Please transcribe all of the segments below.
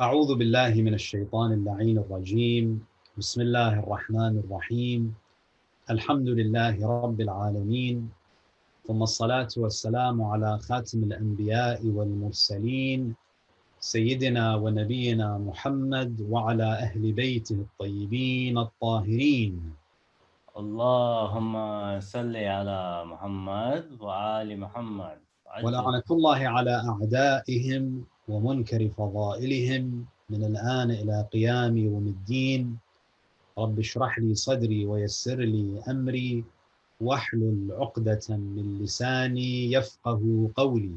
أعوذ بالله من الشيطان اللعين الرجيم. بسم الله الرحمن الرحيم. الحمد لله رب العالمين. ثم الصلاة والسلام على خاتم الأنبياء والمرسلين سيدنا ونبينا محمد وعلى أهل بيته الطيبين الطاهرين. اللهم صل على محمد وآل محمد. ولعنة الله على أعدائهم ومنكر فضائلهم من الآن إلى قيام يوم الدين رب اشرح لي صدري ويسر لي أمري واحلل عقدة من لساني يفقه قولي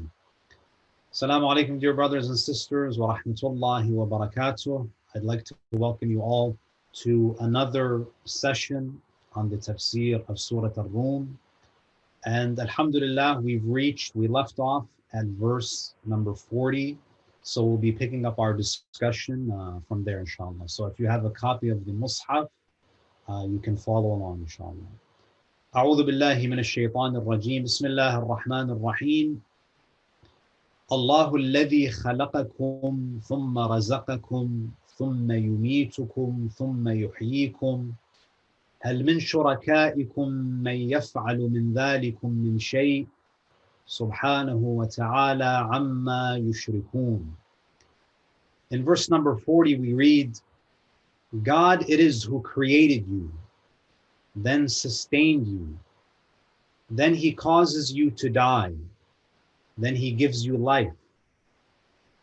Assalamu alaikum, dear brothers and sisters, wa rahmatullahi wa barakatuh. I'd like to welcome you all to another session on the tafsir of Surah Ar-Rum. And alhamdulillah, we've reached, we left off at verse number 40. So we'll be picking up our discussion uh, from there, inshallah. So if you have a copy of the Mus'haf, uh, you can follow along, inshallah. أعوذ بالله من الشيطان الرجيم بسم الله الرحمن الرحيم الله الذي خلقكم ثم رزقكم ثم يميتكم ثم يحييكم هل من شركائكم من يفعل من ذلكم من شيء سبحانه وتعالى عما يشركون In verse number 40 we read God it is who created you then sustained you then he causes you to die then he gives you life.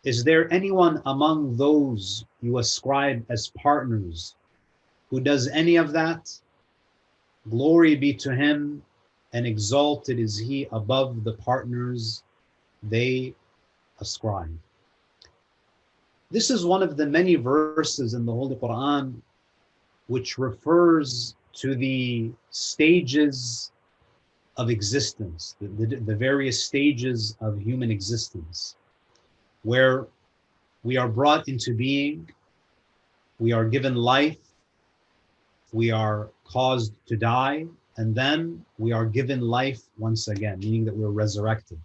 Is there anyone among those you ascribe as partners who does any of that? Glory be to him, and exalted is he above the partners they ascribe. This is one of the many verses in the Holy Quran which refers to the stages of existence, the, the, the, various stages of human existence, where we are brought into being, we are given life, we are caused to die, and then we are given life once again, meaning that we're resurrected.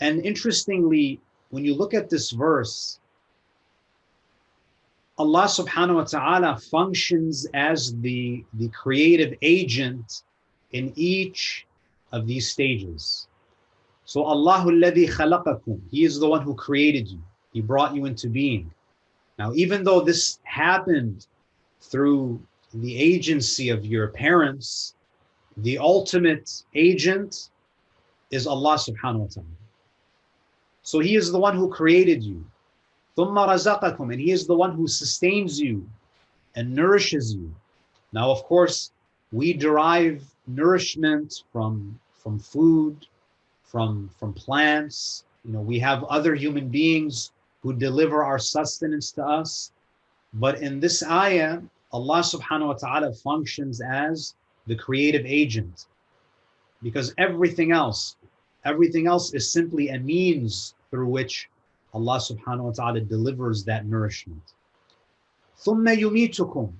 And interestingly, when you look at this verse, Allah subhanahu wa ta'ala functions as the, the creative agent in each of these stages. So Allahu alladhi khalaqakum, He is the one who created you. He brought you into being. Now, even though this happened through the agency of your parents, the ultimate agent is Allah subhanahu wa ta'ala. So He is the one who created you. ثُمَّ رَزَقَكُمْ And He is the one who sustains you and nourishes you. Now, of course, we derive nourishment from from food, from from plants. You know, we have other human beings who deliver our sustenance to us. But in this ayah, Allah subhanahu wa ta'ala functions as the creative agent because everything else, everything else is simply a means through which Allah subhanahu wa ta'ala delivers that nourishment. ثُمَّ يُمِيتُكُمْ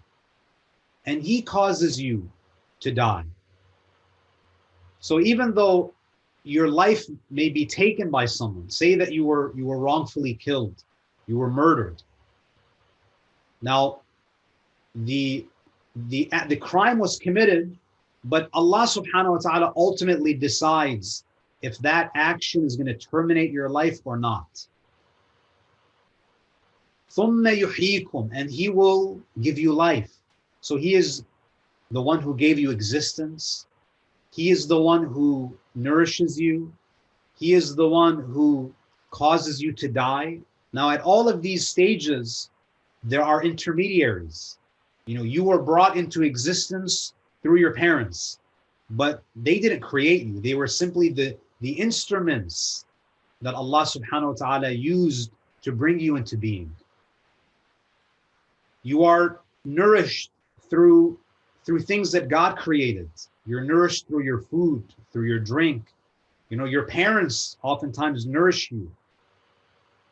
And He causes you to die. So even though your life may be taken by someone, say that you were you were wrongfully killed, you were murdered. Now, the the the crime was committed, but Allah subhanahu wa ta'ala ultimately decides if that action is going to terminate your life or not. And he will give you life. So he is the one who gave you existence. He is the one who nourishes you. He is the one who causes you to die. Now, at all of these stages, there are intermediaries. You know, you were brought into existence through your parents, but they didn't create you. They were simply the, the instruments that Allah subhanahu wa ta'ala used to bring you into being. You are nourished through through things that God created. You're nourished through your food, through your drink. You know, your parents oftentimes nourish you.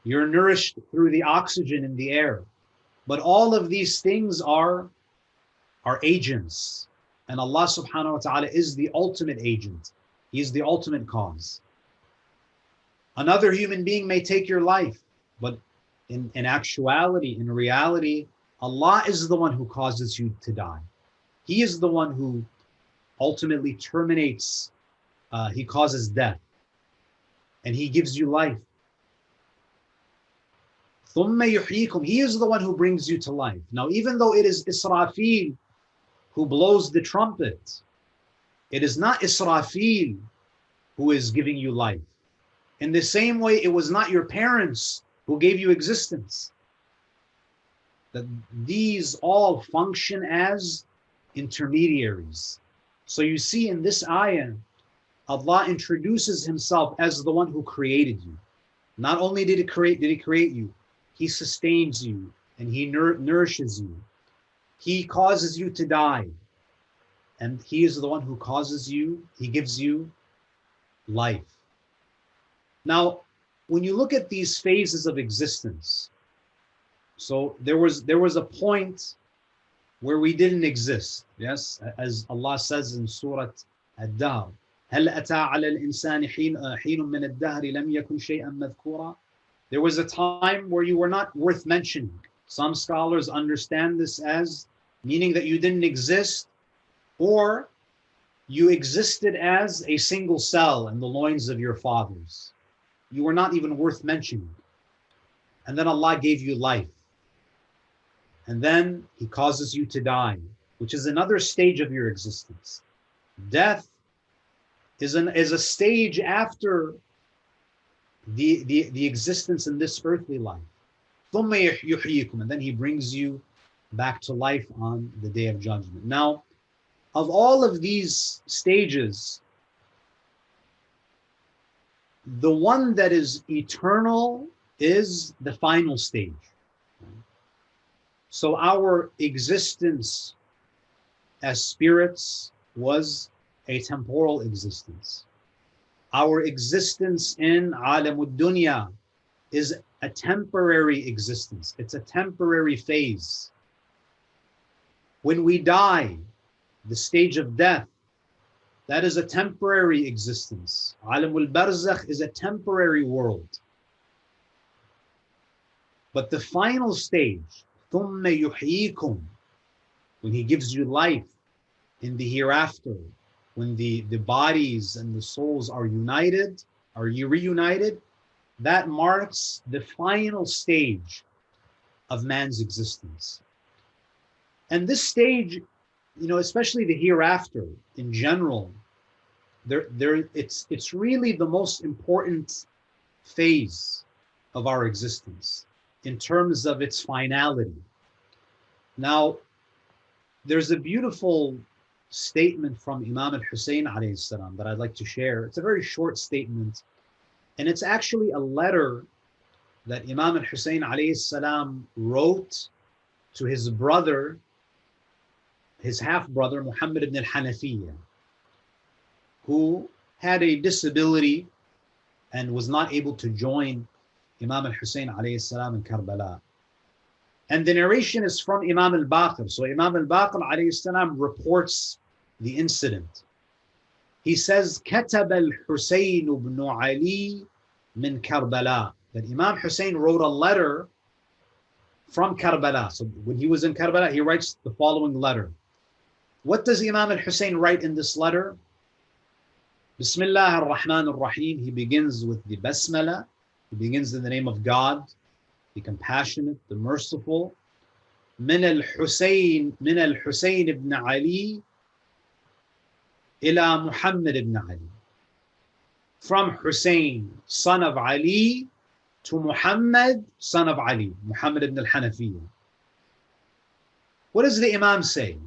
You're nourished through the oxygen in the air. But all of these things are, are agents. And Allah subhanahu wa ta'ala is the ultimate agent. He is the ultimate cause. Another human being may take your life, but in, in actuality, in reality, Allah is the one who causes you to die. He is the one who ultimately terminates, uh, he causes death, and he gives you life. He is the one who brings you to life. Now, even though it is Israfil who blows the trumpet, it is not Israfil who is giving you life. In the same way, it was not your parents who gave you existence. That these all function as intermediaries. So you see in this ayah, Allah introduces himself as the one who created you. Not only did he create, did he create you, he sustains you and he nur nourishes you. He causes you to die. And he is the one who causes you, he gives you life. Now, when you look at these phases of existence, so there was there was a point where we didn't exist. Yes, as Allah says in Surah Ad-Dahr, هل أتى على الإنسان حين حين من الدهر لم يكن شيئا مذكورا There was a time where you were not worth mentioning. Some scholars understand this as meaning that you didn't exist or you existed as a single cell in the loins of your fathers. You were not even worth mentioning. And then Allah gave you life. And then He causes you to die, which is another stage of your existence. Death is, an, is a stage after the, the, the existence in this earthly life. And then he brings you back to life on the day of judgment. Now, of all of these stages, the one that is eternal is the final stage. So our existence as spirits was a temporal existence. Our existence in alamud dunya is a temporary existence. It's a temporary phase. When we die, the stage of death, that is a temporary existence. Alamul barzakh is a temporary world. But the final stage, ثُمَّ يُحْيِيكُمْ When he gives you life in the hereafter, when the, the bodies and the souls are united, are you reunited, that marks the final stage of man's existence. And this stage, you know, especially the hereafter in general, there, there, it's, it's really the most important phase of our existence in terms of its finality. Now, there's a beautiful statement from Imam al-Hussein salam that I'd like to share. It's a very short statement, and it's actually a letter that Imam al-Hussein salam wrote to his brother, his half-brother, Muhammad ibn al-Hanafiyyah, who had a disability and was not able to join Imam al-Hussein salam in Karbala. And the narration is from Imam al-Baqir. So Imam al-Baqir alayhi salam reports the incident. He says, كتب الحسين بن علي من Karbala. That Imam Hussein wrote a letter from Karbala. So when he was in Karbala, he writes the following letter. What does Imam al-Hussein write in this letter? Bismillah ar-Rahman ar-Rahim. He begins with the Basmala. He begins in the name of God, the compassionate, the merciful. من الحسين من الحسين ibn Ali إلى محمد ibn Ali. From Hussein, son of Ali, to Muhammad, son of Ali, Muhammad ibn al-Hanafiyyah. What does the Imam say?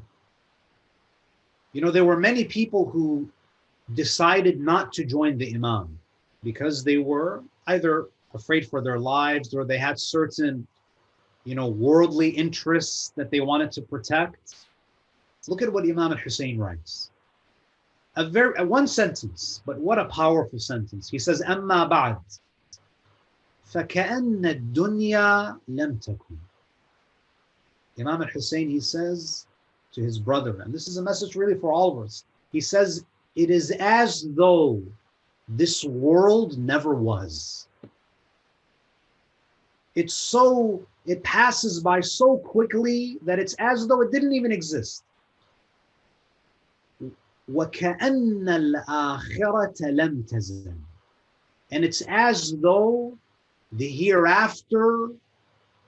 You know, there were many people who decided not to join the Imam because they were either afraid for their lives or they had certain, you know, worldly interests that they wanted to protect. Look at what Imam al-Hussein writes. A very a one sentence, but what a powerful sentence. He says, أما بعد فكأن الدنيا لم تكن. Imam al-Hussein, he says to his brother, and this is a message really for all of us. He says, it is as though this world never was. it's so, it passes by so quickly that it's as though it didn't even exist. وَكَأَنَّ الْآخِرَةَ لَمْ تَزَلْ And it's as though the hereafter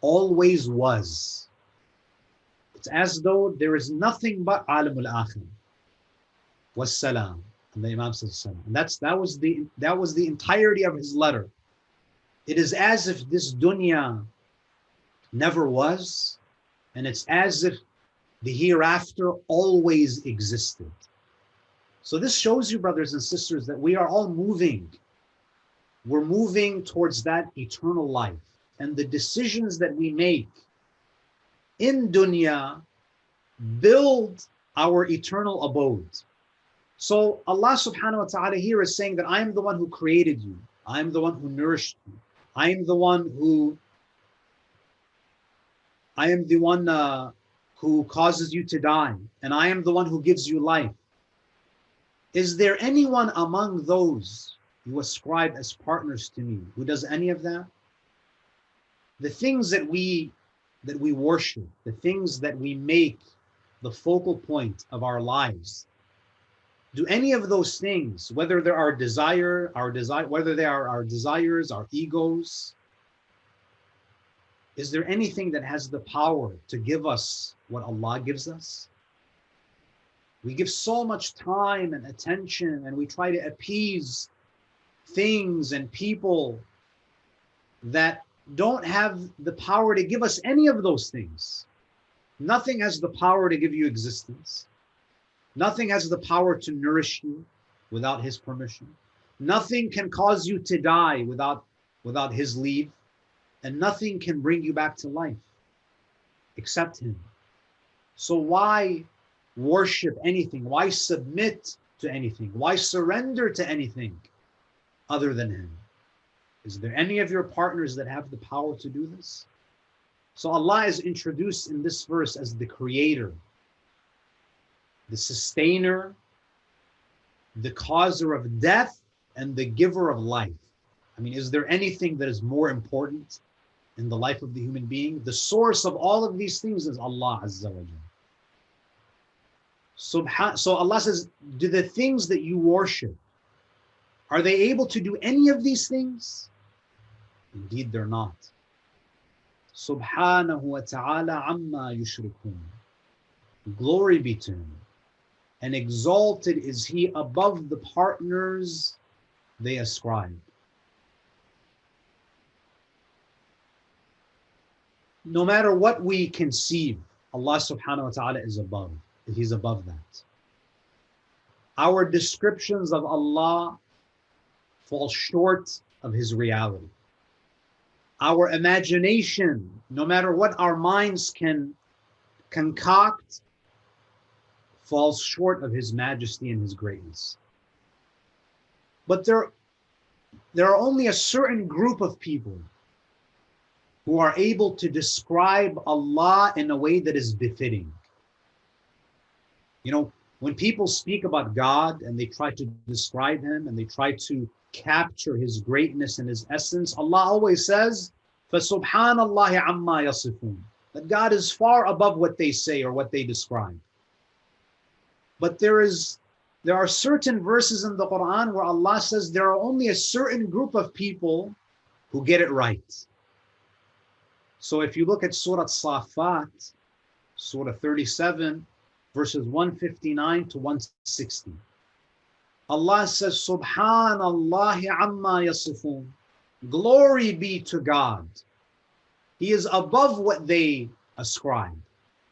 always was. It's as though there is nothing but alim al-akhir. Wassalam. And the Imam. And that's that was the that was the entirety of his letter. It is as if this dunya never was, and it's as if the hereafter always existed. So this shows you, brothers and sisters, that we are all moving. We're moving towards that eternal life. And the decisions that we make in dunya build our eternal abode. So Allah subhanahu wa ta'ala here is saying that I am the one who created you. I am the one who nourished you. I am the one who I am the one uh, who causes you to die, and I am the one who gives you life. Is there anyone among those you ascribe as partners to me who does any of that? The things that we that we worship, the things that we make the focal point of our lives, do any of those things, whether they are desire, our desire, whether they are our desires, our egos, is there anything that has the power to give us what Allah gives us? We give so much time and attention and we try to appease things and people that don't have the power to give us any of those things. Nothing has the power to give you existence. Nothing has the power to nourish you without his permission. Nothing can cause you to die without, without his leave. And nothing can bring you back to life except him. So why worship anything? Why submit to anything? Why surrender to anything other than Him? Is there any of your partners that have the power to do this? So Allah is introduced in this verse as the creator, the sustainer, the causer of death, and the giver of life. I mean, is there anything that is more important in the life of the human being? The source of all of these things is Allah Azza wa Jalla. So Allah says, do the things that you worship, are they able to do any of these things? Indeed, they're not. Subhanahu wa ta'ala amma yushrikun. Glory be to him. And exalted is he above the partners they ascribe. No matter what we conceive, Allah subhanahu wa ta'ala is above. He's above that. Our descriptions of Allah fall short of His reality. Our imagination, no matter what our minds can concoct, falls short of His majesty and His greatness. But there, there are only a certain group of people who are able to describe Allah in a way that is befitting. You know, when people speak about God and they try to describe him and they try to capture his greatness and his essence, Allah always says, فَسُبْحَانَ اللَّهِ عَمَّا يَصِفُونَ That God is far above what they say or what they describe. But there is there are certain verses in the Quran where Allah says there are only a certain group of people who get it right. So if you look at Surah Safat, Surah 37, verses 159 to 160. Allah says, Subhanallah amma yasifun. Glory be to God. He is above what they ascribe.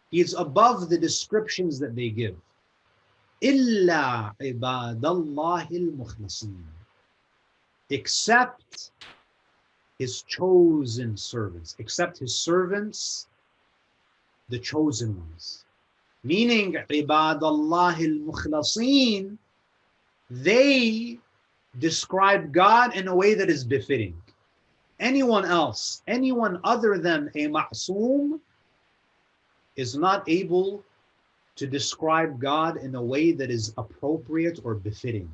He is above the descriptions that they give. Illa ibadallahi al Except his chosen servants, except his servants, the chosen ones. Meaning ibadallah al-mukhlasin, they describe God in a way that is befitting. Anyone else, anyone other than a ma'soom is not able to describe God in a way that is appropriate or befitting.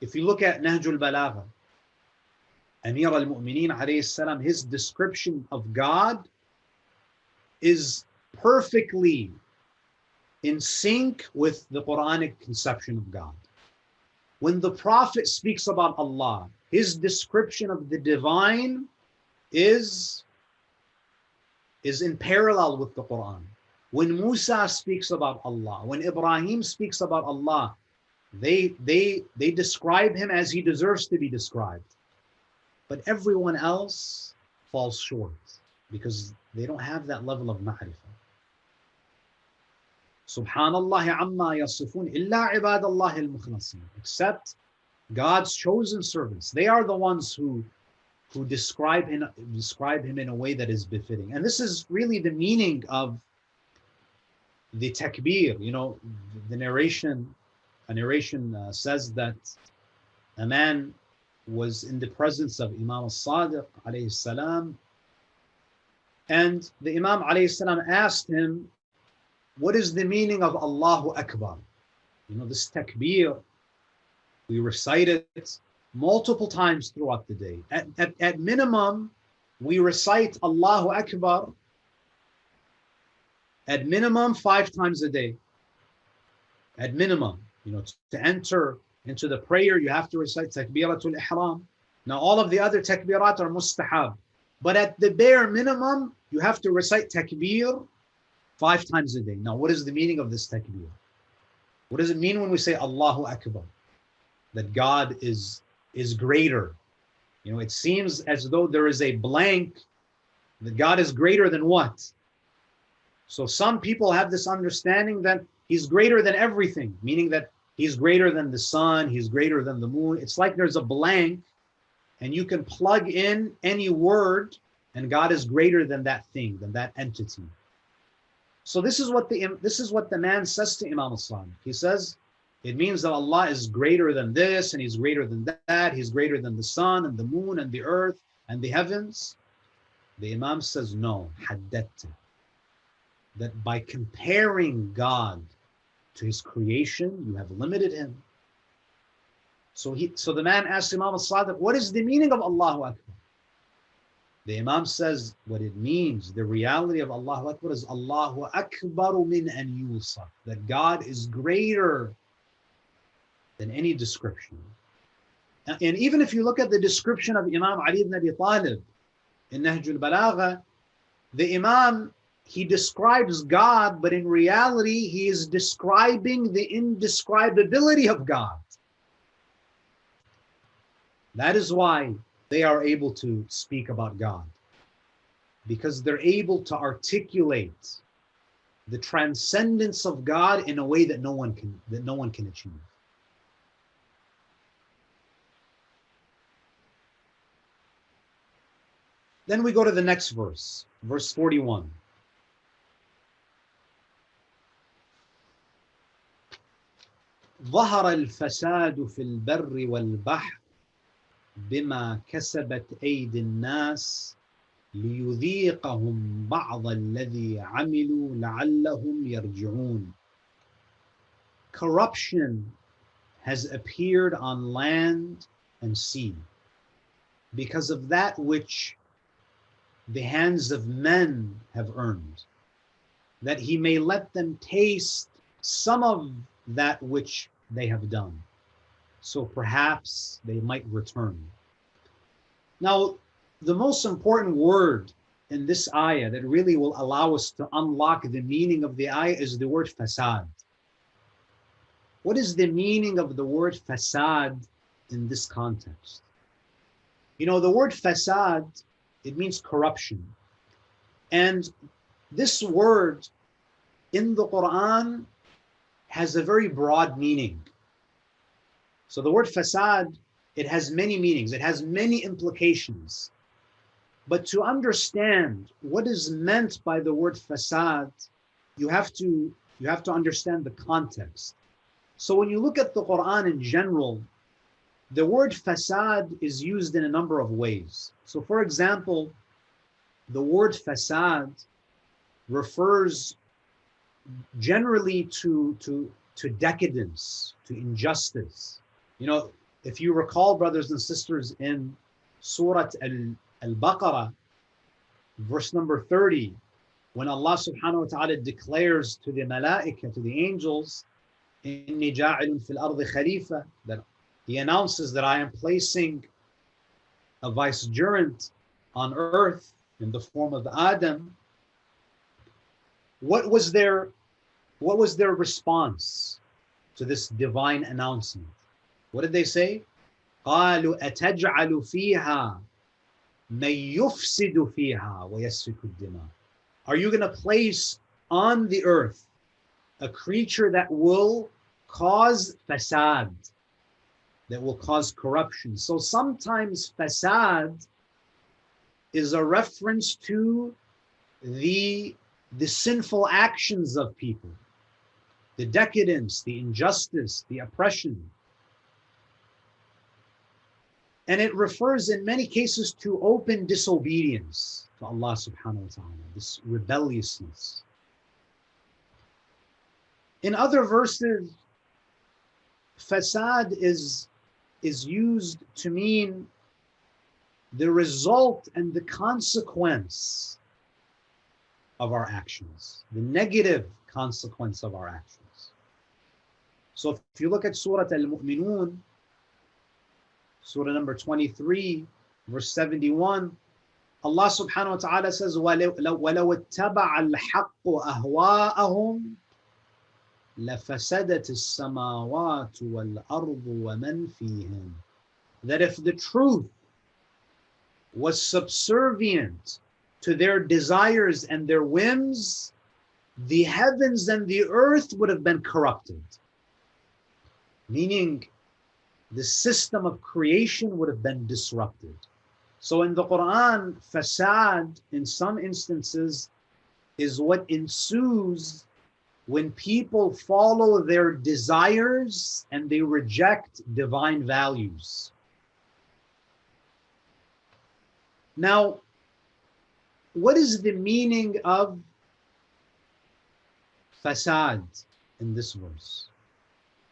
If you look at Nahjul Balagha, Amir al-Mu'mineen his description of God is perfectly in sync with the Quranic conception of God. When the Prophet speaks about Allah, his description of the divine is, is in parallel with the Quran. When Musa speaks about Allah, when Ibrahim speaks about Allah, they, they, they describe him as he deserves to be described. But everyone else falls short because they don't have that level of ma'rifah. Subhanallah amma yasifun illa ibadallah al-mukhlasin. Except God's chosen servants. They are the ones who who describe him, describe him in a way that is befitting. And this is really the meaning of the takbir. You know, the narration, a narration uh, says that a man was in the presence of Imam al-Sadiq alayhi salam and the Imam alayhi salam asked him, what is the meaning of Allahu Akbar? You know, this takbir, we recite it multiple times throughout the day. At, at, at minimum, we recite Allahu Akbar at minimum five times a day. At minimum, you know, to enter into the prayer, you have to recite Takbiratul Ihram. Now, all of the other takbirat are mustahab. But at the bare minimum, you have to recite takbir five times a day. Now, what is the meaning of this takbir? What does it mean when we say Allahu Akbar? That God is, is greater. You know, it seems as though there is a blank that God is greater than what? So some people have this understanding that he's greater than everything, meaning that he's greater than the sun, he's greater than the moon. It's like there's a blank and you can plug in any word and God is greater than that thing, than that entity. So this is what the this is what the man says to Imam Islam. He says, it means that Allah is greater than this and he's greater than that. He's greater than the sun and the moon and the earth and the heavens. The Imam says, no, haddatta. That by comparing God to his creation, you have limited him. So he, so the man asked Imam al-Sadiq, what is the meaning of Allahu Akbar? The Imam says what it means, the reality of Allahu Akbar is Allahu Akbaru min an yusaf, that God is greater than any description. And even if you look at the description of Imam Ali ibn Abi Talib in Nahjul Balagha, the Imam, he describes God, but in reality, he is describing the indescribability of God. That is why they are able to speak about God because they're able to articulate the transcendence of God in a way that no one can that no one can achieve. Then we go to the next verse, verse 41. ظهر الفساد في البر والبحر بما كسبت أيدي الناس ليذيقهم بعض الذي عملوا لعلهم يرجعون. Corruption has appeared on land and sea because of that which the hands of men have earned, that he may let them taste some of that which they have done so perhaps they might return. Now, the most important word in this ayah that really will allow us to unlock the meaning of the ayah is the word fasad. What is the meaning of the word fasad in this context? You know, the word fasad, it means corruption. And this word in the Quran has a very broad meaning. So the word fasad, it has many meanings, it has many implications. But to understand what is meant by the word fasad, you have to you have to understand the context. So when you look at the Quran in general, the word fasad is used in a number of ways. So for example, the word fasad refers generally to to to decadence, to injustice. You know, if you recall, brothers and sisters, in Surah Al-Baqarah, verse number 30, when Allah subhanahu wa ta'ala declares to the malaika, to the angels, in ja'ilun fil ardi khalifa, that he announces that I am placing a vicegerent on earth in the form of Adam. What was their what was their response to this divine announcement? What did they say? قالوا أتجعل فيها من يفسد فيها ويسفك الدماء Are you going to place on the earth a creature that will cause fasad, that will cause corruption? So sometimes fasad is a reference to the, the sinful actions of people, the decadence, the injustice, the oppression. And it refers in many cases to open disobedience to Allah subhanahu wa ta'ala, this rebelliousness. In other verses, fasad is, is used to mean the result and the consequence of our actions, the negative consequence of our actions. So if you look at Surah Al-Mu'minun, Surah number 23, verse 71, Allah subhanahu wa ta'ala says, وَلَوْ اتَّبَعَ الْحَقُّ أَهْوَاءَهُمْ لَفَسَدَتِ السَّمَاوَاتُ وَالْأَرْضُ وَمَنْ فِيهِمْ That if the truth was subservient to their desires and their whims, the heavens and the earth would have been corrupted. Meaning, the system of creation would have been disrupted. So in the Quran, fasad in some instances is what ensues when people follow their desires and they reject divine values. Now, what is the meaning of fasad in this verse?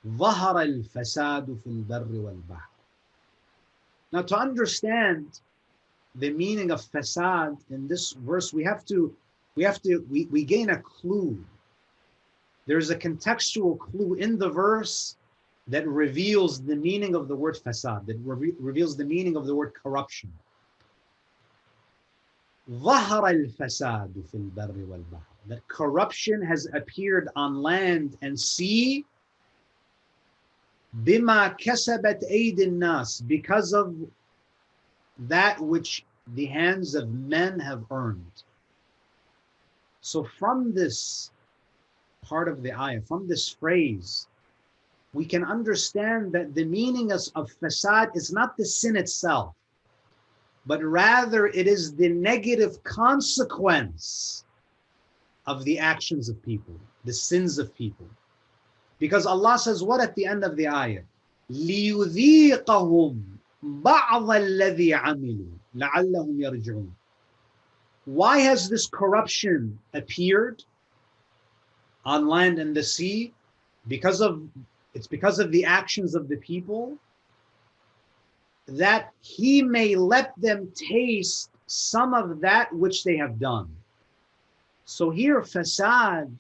ظهر الفساد في البر والبحر. Now to understand the meaning of fasad in this verse, we have to, we have to, we, we gain a clue. There's a contextual clue in the verse that reveals the meaning of the word fasad, that re reveals the meaning of the word corruption. ظهر الفساد في البر والبحر. That corruption has appeared on land and sea bima kasabat aydin nas because of that which the hands of men have earned. So from this part of the ayah, from this phrase, we can understand that the meaning of fasad is not the sin itself, but rather it is the negative consequence of the actions of people, the sins of people. Because Allah says what at the end of the ayah? لِيُذِيقَهُمْ بَعْضَ الَّذِي عَمِلُوا لَعَلَّهُمْ يَرْجِعُونَ Why has this corruption appeared on land and the sea? Because of it's because of the actions of the people that he may let them taste some of that which they have done. So here fasad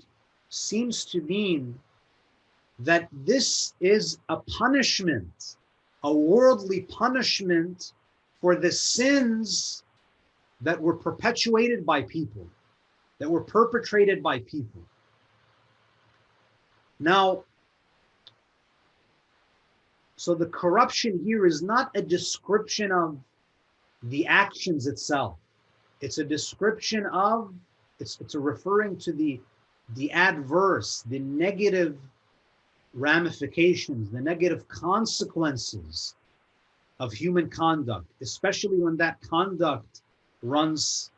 seems to mean that this is a punishment, a worldly punishment for the sins that were perpetuated by people, that were perpetrated by people. Now, so the corruption here is not a description of the actions itself. It's a description of, it's, it's a referring to the, the adverse, the negative ramifications, the negative consequences of human conduct, especially when that conduct runs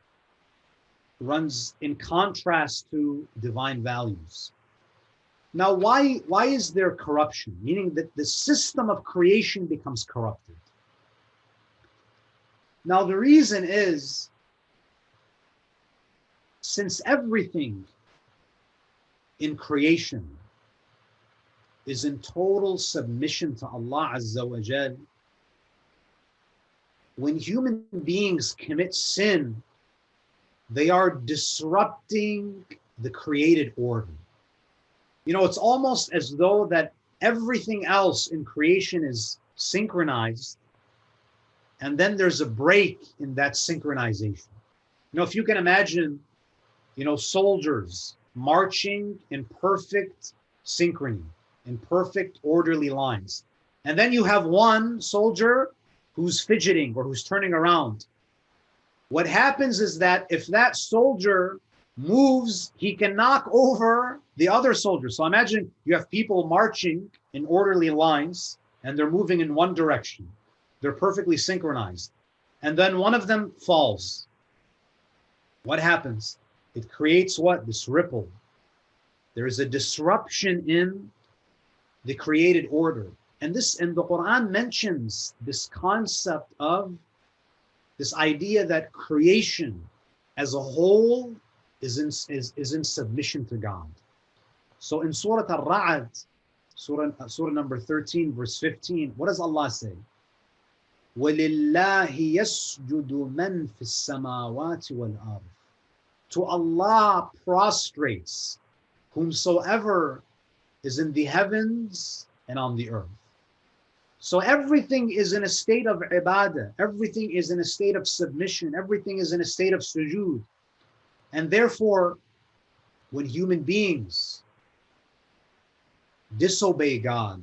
runs in contrast to divine values. Now, why, why is there corruption? Meaning that the system of creation becomes corrupted. Now, the reason is since everything in creation is in total submission to Allah Azza wa Jal, when human beings commit sin, they are disrupting the created order. You know, it's almost as though that everything else in creation is synchronized, and then there's a break in that synchronization. You know, if you can imagine, you know, soldiers marching in perfect synchrony, in perfect orderly lines. And then you have one soldier who's fidgeting or who's turning around. What happens is that if that soldier moves, he can knock over the other soldier. So imagine you have people marching in orderly lines and they're moving in one direction. They're perfectly synchronized. And then one of them falls. What happens? It creates what? This ripple. There is a disruption in the created order. And this and the Quran mentions this concept of this idea that creation as a whole is in, is, is in submission to God. So in Surah Al-Ra'd, Surah, Surah number 13, verse 15, what does Allah say? وَلِلَّهِ يَسْجُدُ مَنْ فِي السَّمَاوَاتِ وَالْأَرْضِ To Allah prostrates whomsoever is in the heavens and on the earth. So everything is in a state of ibadah. Everything is in a state of submission. Everything is in a state of sujood. And therefore, when human beings disobey God,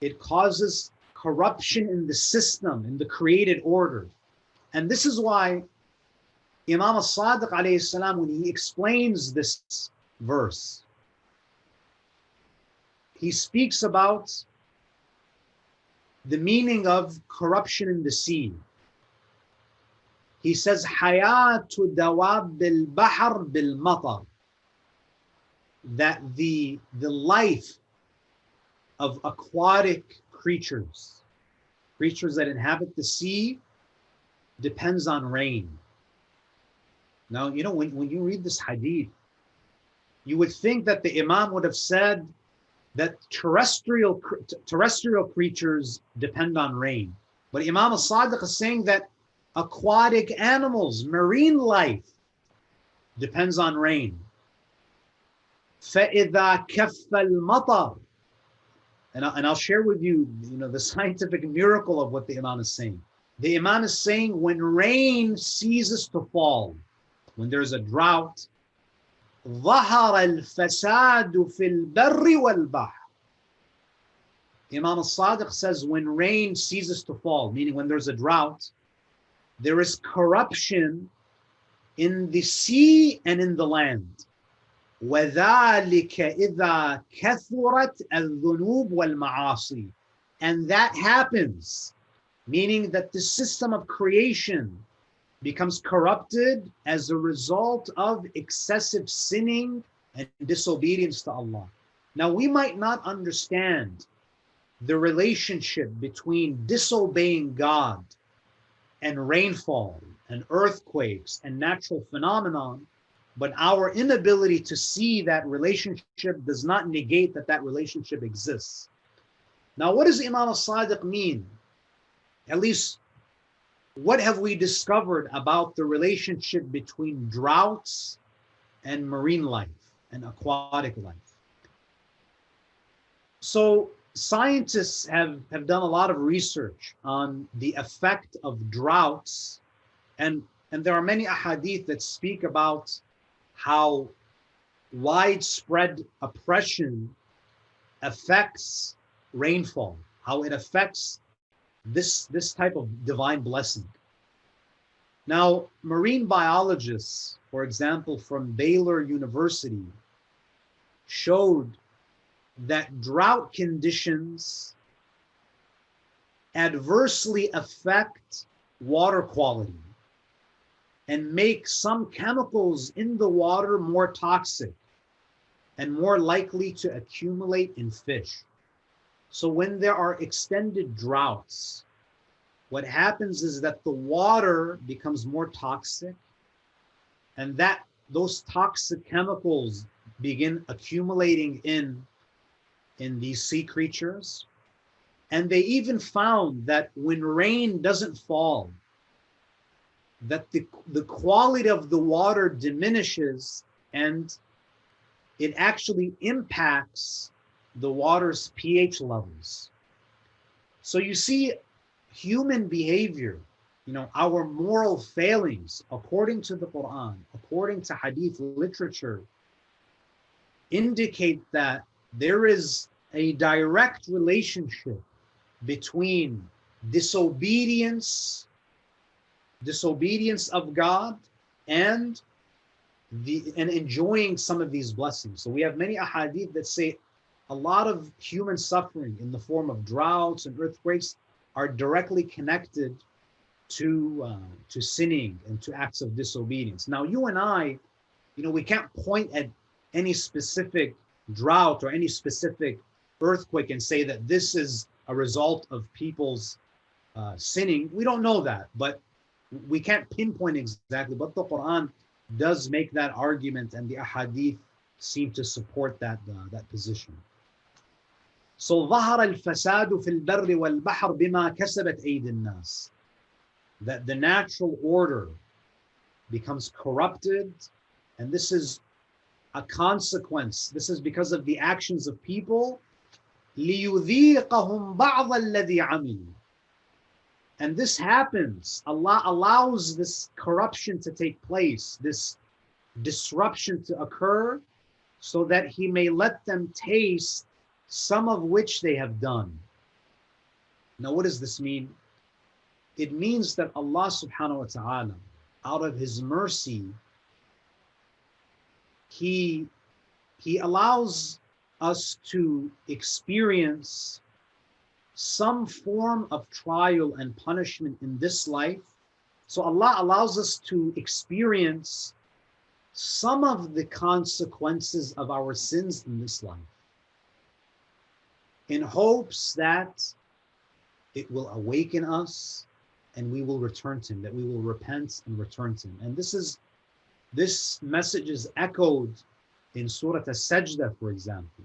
it causes corruption in the system, in the created order. And this is why Imam al-Sadiq when he explains this verse, he speaks about the meaning of corruption in the sea. He says, Hayatu dawab bil bahr bil matar. That the, the life of aquatic creatures, creatures that inhabit the sea, depends on rain. Now, you know, when, when you read this hadith, you would think that the Imam would have said that terrestrial terrestrial creatures depend on rain. But Imam al-Sadiq is saying that aquatic animals, marine life, depends on rain. فَإِذَا كَفَّ الْمَطَرِ and, I, and I'll share with you, you know, the scientific miracle of what the Imam is saying. The Imam is saying when rain ceases to fall, when there's a drought, ظهر الفساد في البر والبحر. Imam al-Sadiq says when rain ceases to fall, meaning when there's a drought, there is corruption in the sea and in the land. وذلك إذا كثرت الذنوب والمعاصي. And that happens, meaning that the system of creation becomes corrupted as a result of excessive sinning and disobedience to Allah. Now, we might not understand the relationship between disobeying God and rainfall and earthquakes and natural phenomenon, but our inability to see that relationship does not negate that that relationship exists. Now, what does Imam al-Sadiq mean? At least what have we discovered about the relationship between droughts and marine life and aquatic life? So scientists have, have done a lot of research on the effect of droughts and, and there are many ahadith that speak about how widespread oppression affects rainfall, how it affects this, this type of divine blessing. Now, marine biologists, for example, from Baylor University, showed that drought conditions adversely affect water quality and make some chemicals in the water more toxic and more likely to accumulate in fish. So when there are extended droughts, what happens is that the water becomes more toxic and that those toxic chemicals begin accumulating in in these sea creatures. And they even found that when rain doesn't fall, that the, the quality of the water diminishes and it actually impacts the water's pH levels. So you see human behavior, you know, our moral failings, according to the Quran, according to Hadith literature, indicate that there is a direct relationship between disobedience, disobedience of God, and the and enjoying some of these blessings. So we have many ahadith that say a lot of human suffering in the form of droughts and earthquakes are directly connected to uh, to sinning and to acts of disobedience. Now you and I, you know, we can't point at any specific drought or any specific earthquake and say that this is a result of people's uh, sinning. We don't know that, but we can't pinpoint exactly. But the Quran does make that argument, and the ahadith seem to support that uh, that position. So ظهر الفساد في البر والبحر بما كسبت أيدي الناس. That the natural order becomes corrupted, and this is a consequence. This is because of the actions of people. لِيُذِيقَهُمْ بَعْضَ الَّذِي عَمِلُوا And this happens. Allah allows this corruption to take place, this disruption to occur, so that He may let them taste some of which they have done. Now, what does this mean? It means that Allah subhanahu wa ta'ala, out of His mercy, he he allows us to experience some form of trial and punishment in this life so allah allows us to experience some of the consequences of our sins in this life in hopes that it will awaken us and we will return to him that we will repent and return to him and this is this message is echoed in Surah As-Sajdah, for example.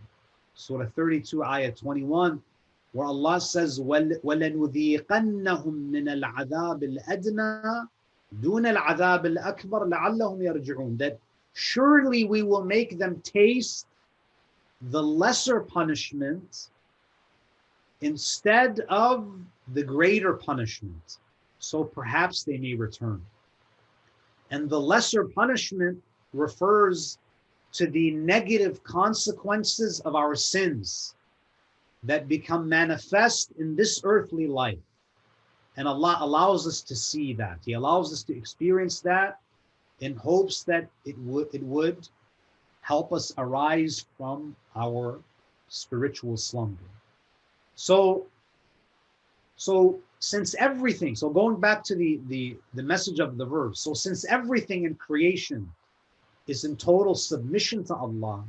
Surah 32, Ayah 21, where Allah says, وَلَنُذِيقَنَّهُم مِّنَ الْعَذَابِ الْأَدْنَى دُونَ الْعَذَابِ الْأَكْبَرِ لَعَلَّهُمْ يَرْجِعُونَ That surely we will make them taste the lesser punishment instead of the greater punishment. So perhaps they may return. And the lesser punishment refers to the negative consequences of our sins that become manifest in this earthly life. And Allah allows us to see that. He allows us to experience that in hopes that it would it would help us arise from our spiritual slumber. So so since everything, so going back to the, the, the message of the verse, so since everything in creation is in total submission to Allah,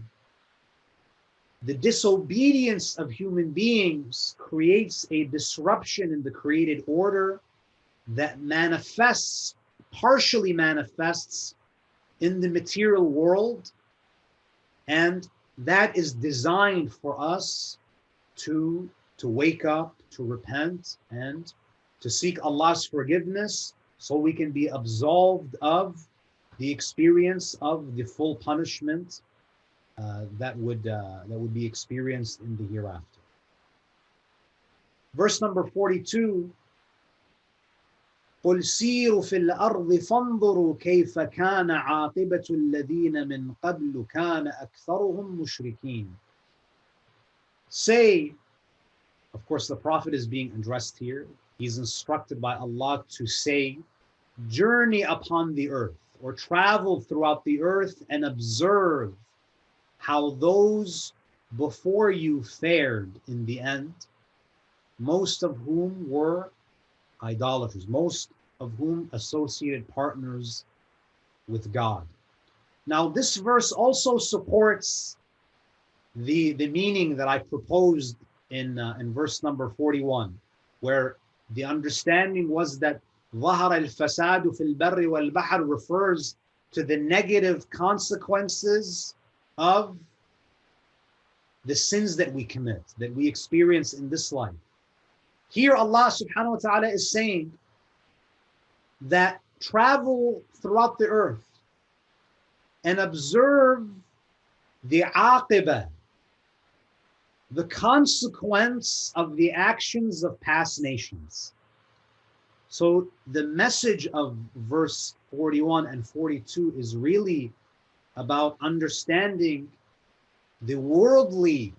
the disobedience of human beings creates a disruption in the created order that manifests, partially manifests in the material world. And that is designed for us to, to wake up, to repent, and to seek Allah's forgiveness so we can be absolved of the experience of the full punishment uh, that would uh, that would be experienced in the hereafter. Verse number 42 قل سيروا في الأرض فانظروا كيف كان عاقبة الذين من قبل كان أكثرهم مشركين Say, of course the Prophet is being addressed here He's instructed by Allah to say, journey upon the earth or travel throughout the earth and observe how those before you fared in the end, most of whom were idolaters, most of whom associated partners with God. Now, this verse also supports the, the meaning that I proposed in, uh, in verse number 41, where the understanding was that ظهر الفساد في البر والبحر refers to the negative consequences of the sins that we commit, that we experience in this life. Here Allah subhanahu wa ta'ala is saying that travel throughout the earth and observe the aqibah, the consequence of the actions of past nations. So the message of verse 41 and 42 is really about understanding the worldly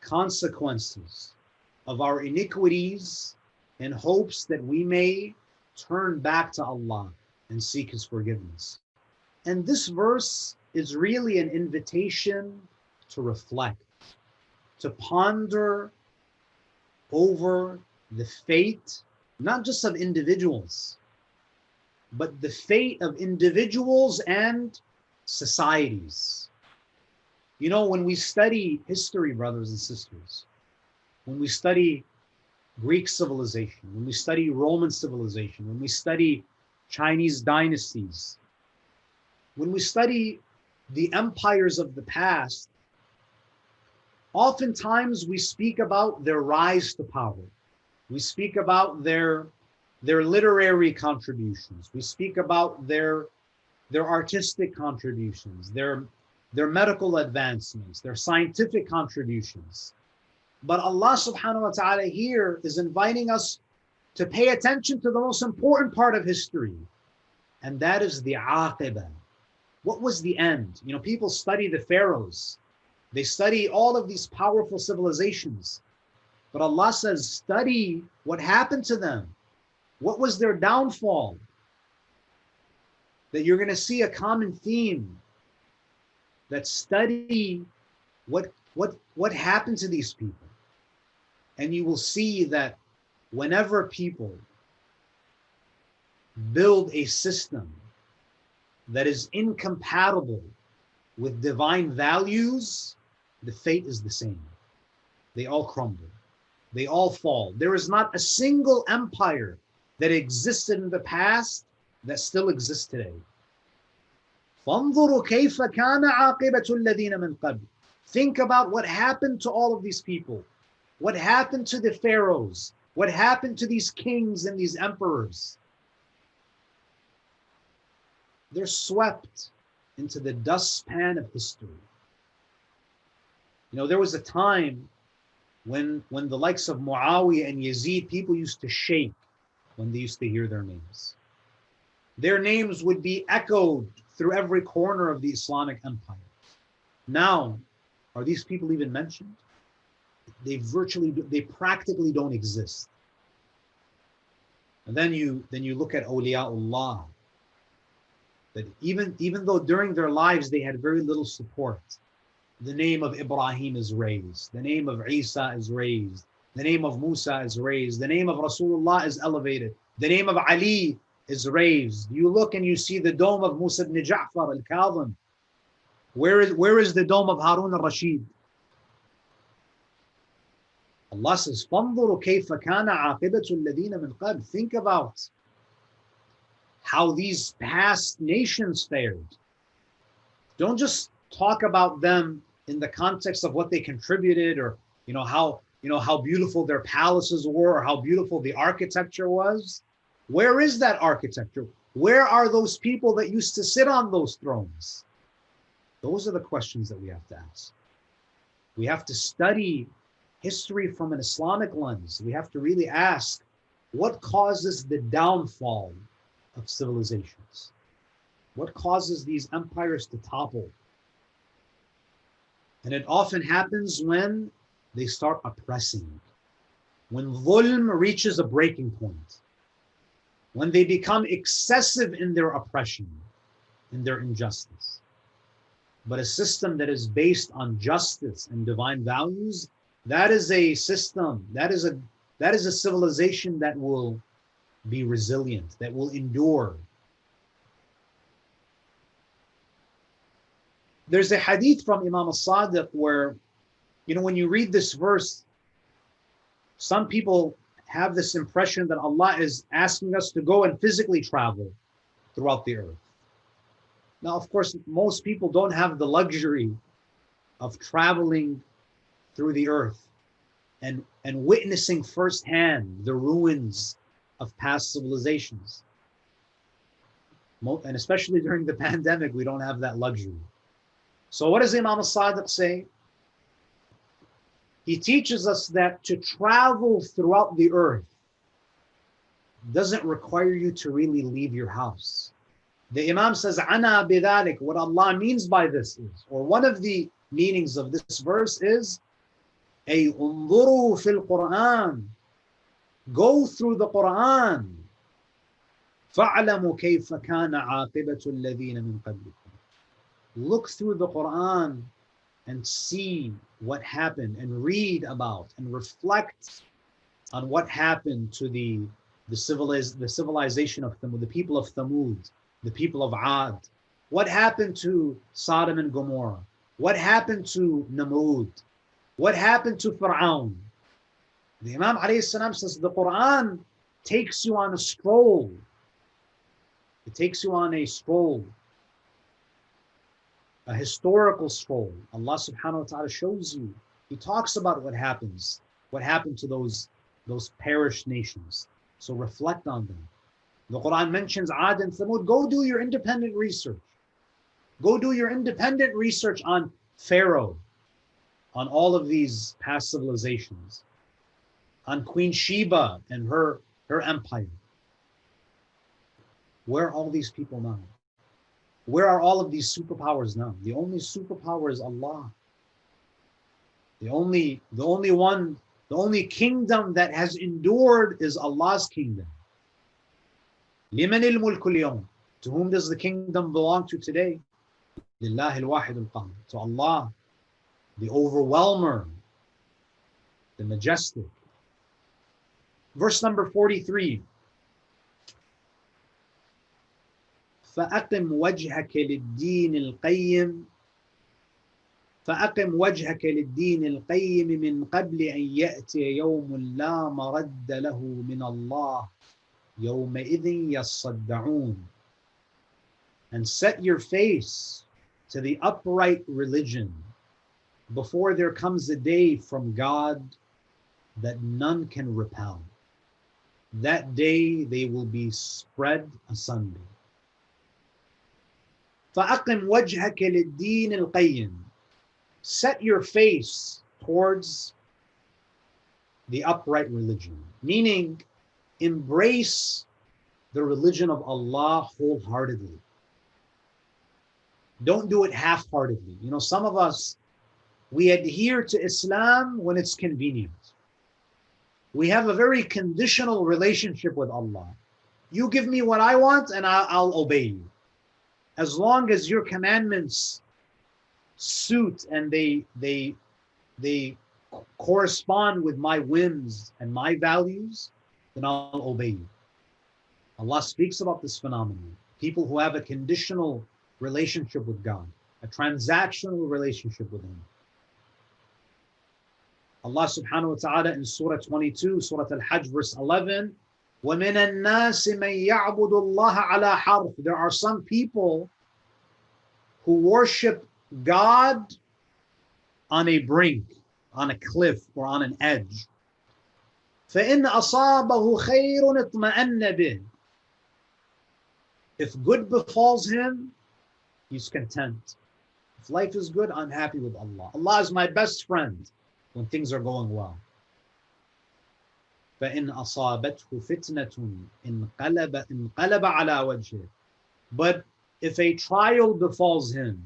consequences of our iniquities in hopes that we may turn back to Allah and seek His forgiveness. And this verse is really an invitation to reflect, to ponder over the fate, not just of individuals, but the fate of individuals and societies. You know, when we study history, brothers and sisters, when we study Greek civilization, when we study Roman civilization, when we study Chinese dynasties, when we study the empires of the past, oftentimes we speak about their rise to power. We speak about their, their literary contributions. We speak about their, their artistic contributions, their, their medical advancements, their scientific contributions. But Allah subhanahu wa ta'ala here is inviting us to pay attention to the most important part of history, and that is the aqibah. What was the end? You know, people study the pharaohs, they study all of these powerful civilizations. But Allah says, study what happened to them. What was their downfall? That you're going to see a common theme. That study what what what happened to these people. And you will see that whenever people build a system that is incompatible with divine values, the fate is the same. They all crumble. They all fall. There is not a single empire that existed in the past that still exists today. Think about what happened to all of these people. What happened to the pharaohs? What happened to these kings and these emperors? They're swept into the dustpan of history. You know, there was a time when when the likes of Muawiyah and Yazid, people used to shake when they used to hear their names. Their names would be echoed through every corner of the Islamic empire. Now, are these people even mentioned? they virtually they practically don't exist and then you then you look at awliyaullah that even even though during their lives they had very little support the name of ibrahim is raised the name of isa is raised the name of musa is raised the name of rasulullah is elevated the name of ali is raised you look and you see the dome of musa ibn ja'far al-kadhim where is where is the dome of harun al-rashid Allah says, فَانظُرُوا كَيْفَ كَانَ عَاقِبَةُ الَّذِينَ مِنْ قَبْلِ Think about how these past nations fared. Don't just talk about them in the context of what they contributed or you know how you know how beautiful their palaces were or how beautiful the architecture was. Where is that architecture? Where are those people that used to sit on those thrones? Those are the questions that we have to ask. We have to study history from an Islamic lens, we have to really ask what causes the downfall of civilizations? What causes these empires to topple? And it often happens when they start oppressing, when dhulm reaches a breaking point, when they become excessive in their oppression, in their injustice. But a system that is based on justice and divine values that is a system that is a that is a civilization that will be resilient that will endure there's a hadith from imam al-sadiq where you know when you read this verse some people have this impression that allah is asking us to go and physically travel throughout the earth now of course most people don't have the luxury of traveling through the earth and, and witnessing firsthand the ruins of past civilizations. And especially during the pandemic, we don't have that luxury. So what does Imam al-Sadiq say? He teaches us that to travel throughout the earth doesn't require you to really leave your house. The Imam says, Ana bidalik, what Allah means by this is, or one of the meanings of this verse is, a unzuru fil Quran. Go through the Quran. فَاعْلَمُوا كَيْفَ كَانَ عَاقِبَةُ الَّذِينَ مِنْ قَبْلِكُمْ Look through the Quran and see what happened and read about and reflect on what happened to the the, civiliz- the civilization of Thamud, the people of Thamud, the people of Ad. What happened to Sodom and Gomorrah? What happened to Namrud? What happened to Fir'aun? The Imam salam says the Quran takes you on a stroll. It takes you on a stroll a historical scroll. Allah subhanahu wa ta'ala shows you. He talks about what happens, what happened to those, those perished nations. So reflect on them. The Quran mentions Ad and Thamud. Go do your independent research. Go do your independent research on Pharaoh, on all of these past civilizations, on Queen Sheba and her, her empire. Where are all these people now? Where are all of these superpowers now? The only superpower is Allah. The only, the only one, the only kingdom that has endured is Allah's kingdom. To whom does the kingdom belong to today? لله الواحد القهار. To Allah, the overwhelmer, the majestic. Verse number 43. فأقم وجهك للدين القيم فأقم وجهك للدين القيم من قبل أن يأتي يوم لا مرد له من الله يومئذ يصدعون and set your face to the upright religion before there comes a day from God that none can repel. That day they will be spread asunder. فَأَقِمْ وَجْهَكَ لِلدِّينِ الْقَيِّمِ Set your face towards the upright religion, meaning embrace the religion of Allah wholeheartedly. Don't do it half-heartedly. You know, some of us, we adhere to Islam when it's convenient. We have a very conditional relationship with Allah. You give me what I want and I'll, I'll obey you as long as your commandments suit and they they they correspond with my whims and my values, then I'll obey you. Allah speaks about this phenomenon. People who have a conditional relationship with God, a transactional relationship with Him. Allah subhanahu wa ta'ala in Surah 22, Surah Al-Hajj, verse 11, وَمِنَ النَّاسِ مَنْ يَعْبُدُ اللَّهَ عَلَى حَرْفٍ There are some people who worship God on a brink, on a cliff, or on an edge. فَإِنْ أَصَابَهُ خَيْرٌ اطْمَأَنَّ بِهِ If good befalls him, he's content. If life is good, I'm happy with Allah. Allah is my best friend when things are going well. فإن أصابته فتنة انقلب انقلب على وجهه. But if a trial befalls him,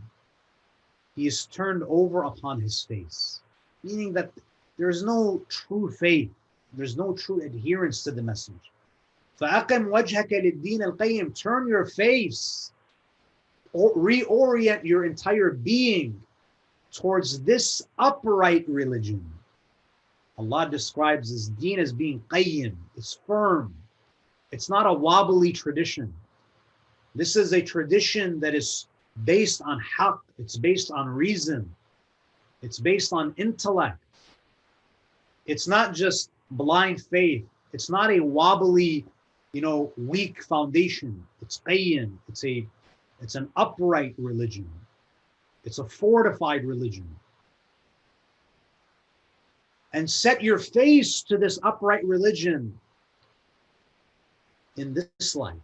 he is turned over upon his face, meaning that there's no true faith, there's no true adherence to the message. فأقم وجهك للدين القيم turn your face or reorient your entire being towards this upright religion Allah describes this deen as being qayyim, it's firm. It's not a wobbly tradition. This is a tradition that is based on haqq, it's based on reason, it's based on intellect. It's not just blind faith, it's not a wobbly, you know, weak foundation. It's qayyim, it's a it's an upright religion. It's a fortified religion and set your face to this upright religion in this life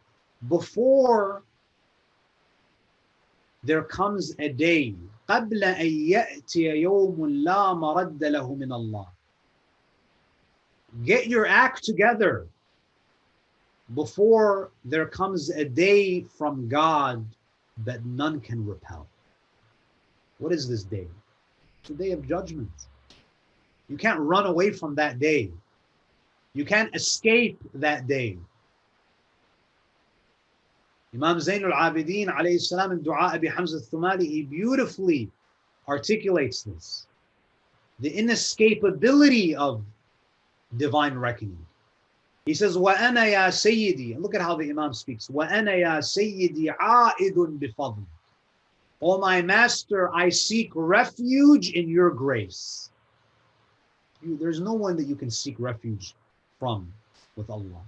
before there comes a day قبل أن يأتي يوم لا مرد له من الله get your act together before there comes a day from God that none can repel. What is this day? It's the day of judgment. You can't run away from that day. You can't escape that day. Imam Zain al-Abidin alayhi salam in Dua Abi Hamza al-Thumali, he beautifully articulates this. The inescapability of divine reckoning. He says, وَأَنَا يَا سَيِّدِي Look at how the Imam speaks. وَأَنَا يَا سَيِّدِي عَائِدٌ بِفَضْلِ O my master, I seek refuge in your grace. you, there's no one that you can seek refuge from with Allah.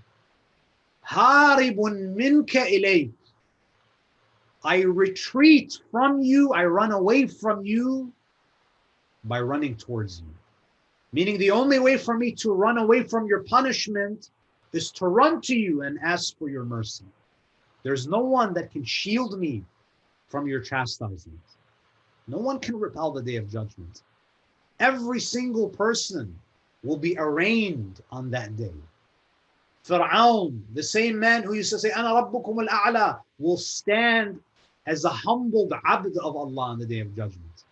Haribun minka ilayk. I retreat from you, I run away from you by running towards you. Meaning, the only way for me to run away from your punishment is to run to you and ask for your mercy. There's no one that can shield me from your chastisement. No one can repel the day of judgment. Every single person will be arraigned on that day. Fir'aun, the same man who used to say, Ana Rabbukum al-A'la, will stand as a humbled abd of Allah on the day of judgment.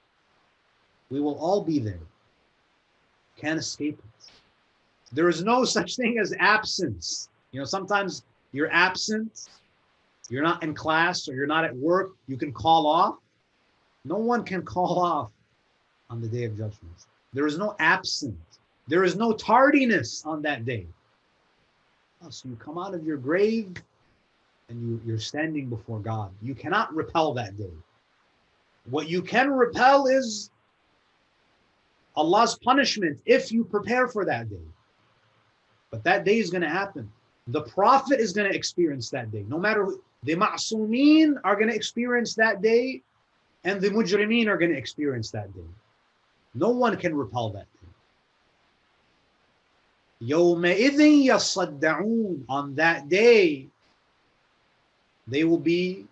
We will all be there. Can't escape it. There is no such thing as absence. You know, sometimes you're absent, you're not in class or you're not at work, you can call off. No one can call off on the day of judgment. There is no absence. There is no tardiness on that day. Oh, so you come out of your grave and you, you're standing before God. You cannot repel that day. What you can repel is Allah's punishment if you prepare for that day. But that day is going to happen. The Prophet is going to experience that day. No matter who, the ma'sumin are going to experience that day, and the mujrimeen are going to experience that day. No one can repel that day. يَوْمَئِذٍ يَصَّدَّعُونَ On that day, they will be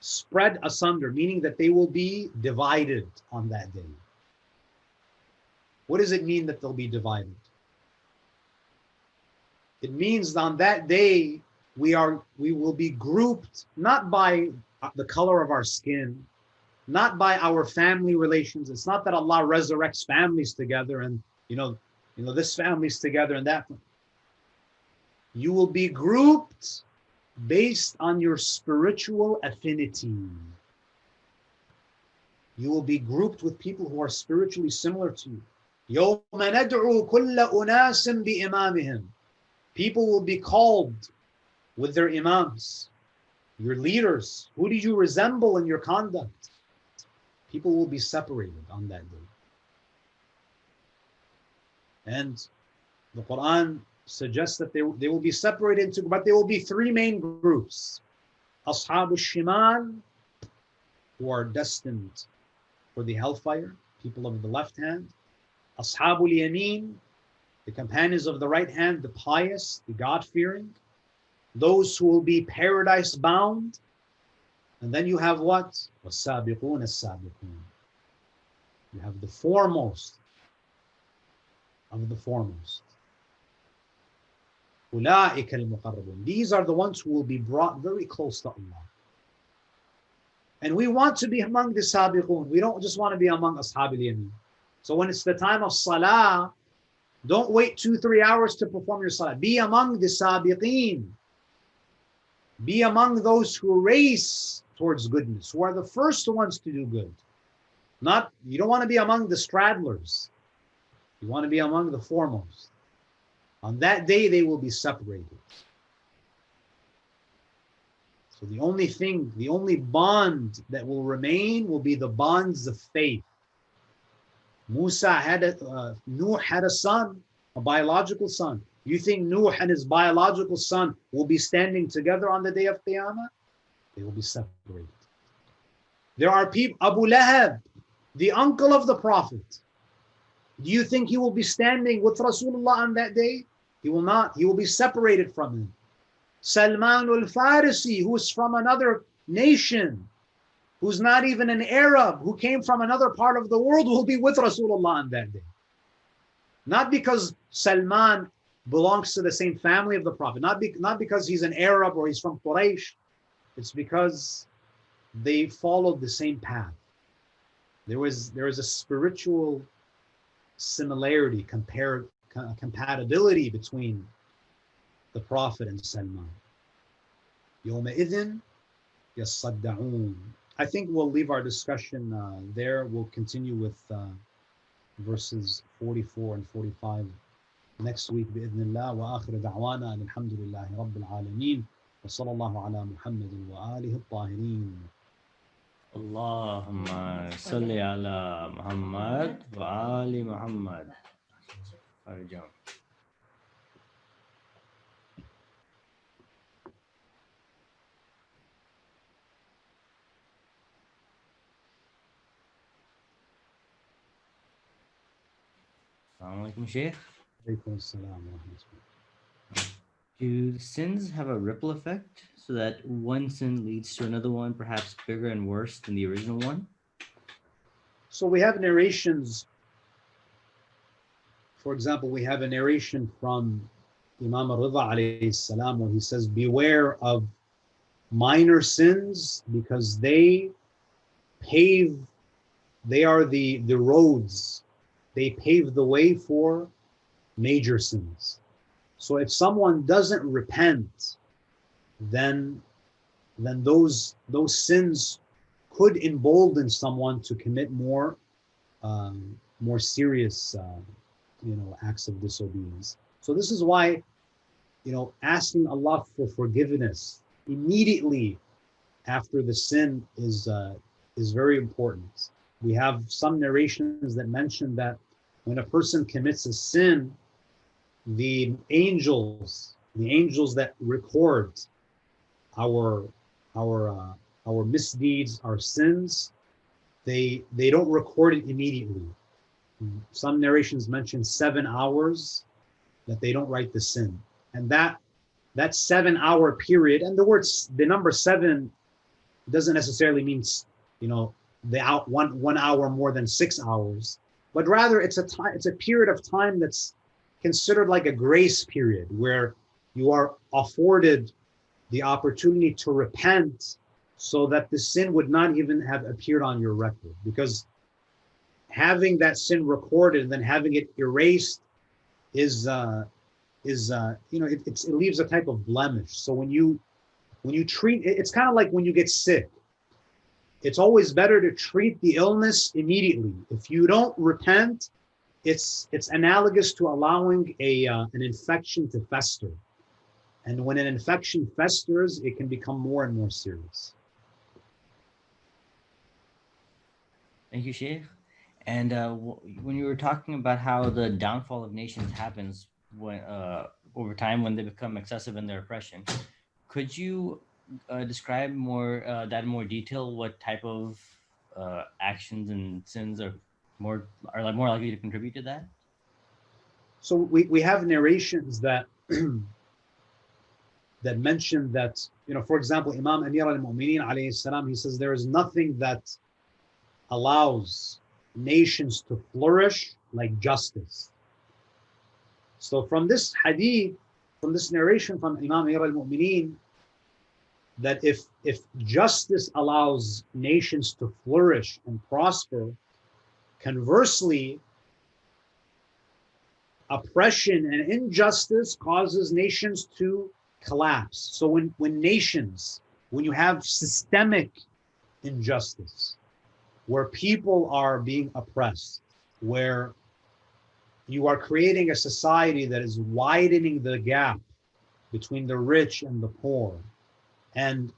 spread asunder, meaning that they will be divided on that day. What does it mean that they'll be divided? It means on that day we are we will be grouped not by the color of our skin, not by our family relations. It's not that Allah resurrects families together and you know, you know, this family's together and that. You will be grouped based on your spiritual affinity. You will be grouped with people who are spiritually similar to you. يوم ندعو كل أناس بإمامهم People will be called with their imams, your leaders. Who did you resemble in your conduct? People will be separated on that day. And the Quran suggests that they, they will be separated into, but there will be three main groups. Ashab al-Shimal, who are destined for the hellfire, people of the left hand. Ashab al-Yameen, the companions of the right hand, the pious, the God-fearing, those who will be paradise bound. And then you have what? وَالسَّابِقُونَ السَّابِقُونَ You have the foremost of the foremost. These are the ones who will be brought very close to Allah. And we want to be among the sabiqun. We don't just want to be among ashab al So when it's the time of salah, don't wait two, three hours to perform your salah. Be among the sabiqeen. Be among those who race towards goodness, who are the first ones to do good. Not, you don't want to be among the straddlers. You want to be among the foremost. On that day, they will be separated. So the only thing, the only bond that will remain will be the bonds of faith. Musa had a, uh, Nuh had a son, a biological son. You think Nuh and his biological son will be standing together on the day of Qiyamah? They will be separated. There are people, Abu Lahab, the uncle of the Prophet, Do you think he will be standing with Rasulullah on that day? He will not. He will be separated from him. Salman al-Farisi, who is from another nation, who's not even an Arab, who came from another part of the world, will be with Rasulullah on that day. Not because Salman belongs to the same family of the Prophet, not, be, not because he's an Arab or he's from Quraysh. It's because they followed the same path. There was there was a spiritual similarity, compare, compatibility between the Prophet and Salman. يومئذ يصدعون. I think we'll leave our discussion uh, there. We'll continue with uh, verses 44 and 45 next week بإذن الله وآخر دعوانا أن الحمد لله رب العالمين وصلى الله على محمد وآله الطاهرين. اللهم صل على محمد وآل محمد. أرجو. السلام عليكم شيخ. عليكم السلام ورحمة الله. Do sins have a ripple effect so that one sin leads to another one, perhaps bigger and worse than the original one? So we have narrations. For example, we have a narration from Imam Rida alayhi salam where he says, beware of minor sins because they pave, they are the, the roads, they pave the way for major sins. So if someone doesn't repent, then then those those sins could embolden someone to commit more um, more serious uh, you know acts of disobedience. So this is why you know asking Allah for forgiveness immediately after the sin is uh, is very important. We have some narrations that mention that when a person commits a sin, the angels, the angels that record our our uh, our misdeeds, our sins, they they don't record it immediately. Some narrations mention seven hours that they don't write the sin, and that that seven hour period, and the words the number seven doesn't necessarily mean you know the out one one hour more than six hours, but rather it's a time it's a period of time that's considered like a grace period where you are afforded the opportunity to repent so that the sin would not even have appeared on your record. Because having that sin recorded and then having it erased is uh is uh you know it, it leaves a type of blemish. So when you when you treat it's kind of like when you get sick. It's always better to treat the illness immediately. If you don't repent it's it's analogous to allowing a uh, an infection to fester and when an infection festers it can become more and more serious Thank you, Sheikh. And uh, when you were talking about how the downfall of nations happens when uh, over time when they become excessive in their oppression, could you uh, describe more uh, that in more detail? What type of uh, actions and sins are more are more likely to contribute to that? So we, we have narrations that that mention that, you know, for example, Imam Amir al-Mu'mineen alayhi salam, he says there is nothing that allows nations to flourish like justice. So from this hadith, from this narration from Imam Amir al-Mu'mineen, that if if justice allows nations to flourish and prosper, Conversely, oppression and injustice causes nations to collapse. So when, when nations, when you have systemic injustice, where people are being oppressed, where you are creating a society that is widening the gap between the rich and the poor, and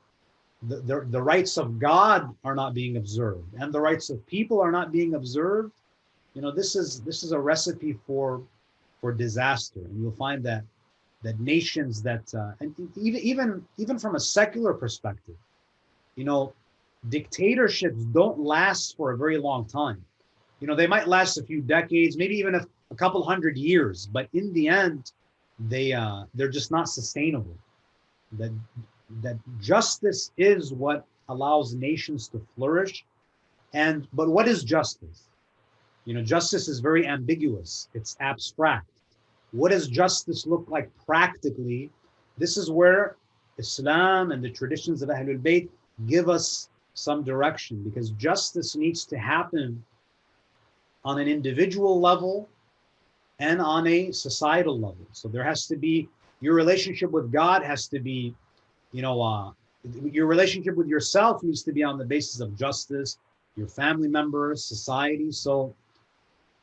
the, the, rights of God are not being observed and the rights of people are not being observed, you know, this is this is a recipe for for disaster. And you'll find that that nations that uh, and even even even from a secular perspective, you know, dictatorships don't last for a very long time. you know, they might last a few decades, maybe even a, a couple hundred years, but in the end, they uh, they're just not sustainable. That that justice is what allows nations to flourish. And but what is justice? You know, justice is very ambiguous. It's abstract. What does justice look like practically? This is where Islam and the traditions of Ahlul Bayt give us some direction because justice needs to happen on an individual level and on a societal level. So there has to be your relationship with God has to be, you know, uh, your relationship with yourself needs to be on the basis of justice, your family members, society. So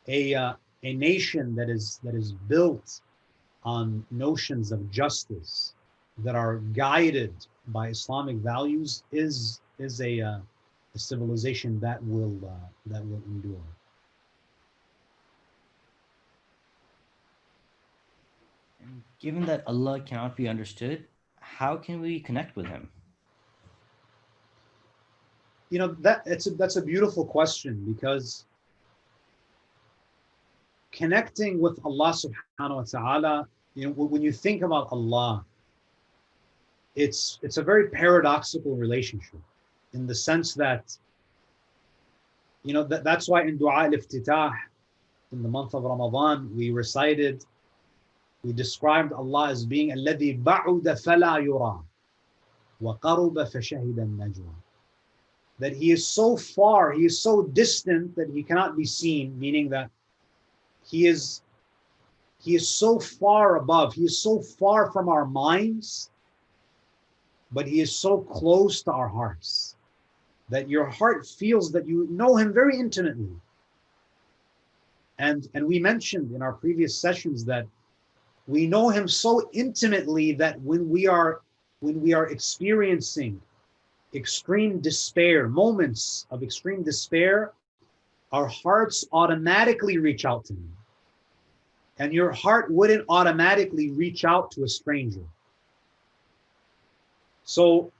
a uh, a nation that is that is built on notions of justice that are guided by Islamic values is is a, uh, a civilization that will uh, that will endure. Given that Allah cannot be understood, how can we connect with Him? You know that it's a, that's a beautiful question because connecting with Allah Subhanahu wa Taala. You know, when you think about Allah, it's it's a very paradoxical relationship in the sense that you know that, that's why in dua al-iftitah in the month of Ramadan we recited we described Allah as being الذي بعد فلا يرى وقرب فشهد النجوى that he is so far he is so distant that he cannot be seen meaning that he is he is so far above he is so far from our minds but he is so close to our hearts that your heart feels that you know him very intimately. And, and we mentioned in our previous sessions that we know him so intimately that when we are when we are experiencing extreme despair, moments of extreme despair, our hearts automatically reach out to him. And your heart wouldn't automatically reach out to a stranger. So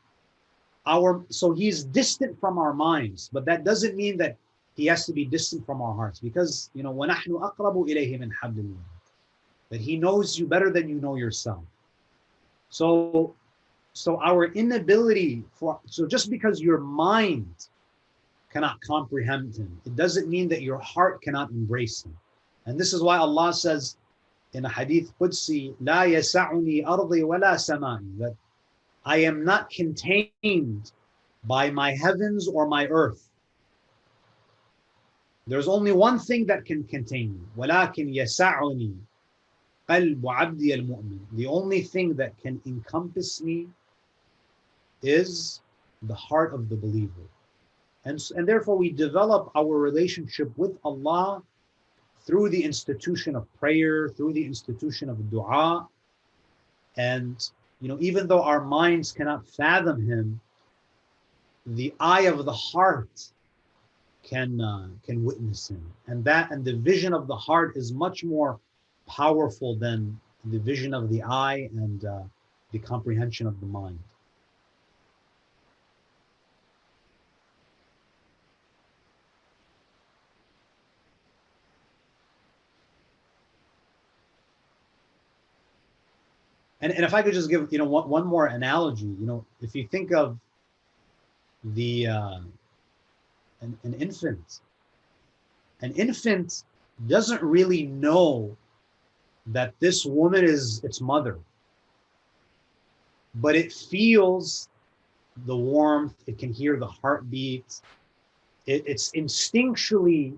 our so he's distant from our minds, but that doesn't mean that he has to be distant from our hearts because you know وَنَحْنُ أَقْرَبُ إِلَيْهِ مِنْ حَبْلِ that he knows you better than you know yourself. So so our inability for so just because your mind cannot comprehend him, it doesn't mean that your heart cannot embrace him. And this is why Allah says in a hadith Qudsi, لا يسعني أرضي ولا سمائي, that I am not contained by my heavens or my earth. There's only one thing that can contain me. ولكن يسعني قلب عبدي المؤمن. The only thing that can encompass me is the heart of the believer. And, and therefore we develop our relationship with Allah through the institution of prayer, through the institution of dua, and you know, even though our minds cannot fathom him, the eye of the heart can uh, can witness him, and that and the vision of the heart is much more powerful than the vision of the eye and uh, the comprehension of the mind. and, and if I could just give, you know, one, one more analogy, you know, if you think of the, uh, an, an infant, an infant doesn't really know that this woman is its mother, but it feels the warmth, it can hear the heartbeat, it, it's instinctually,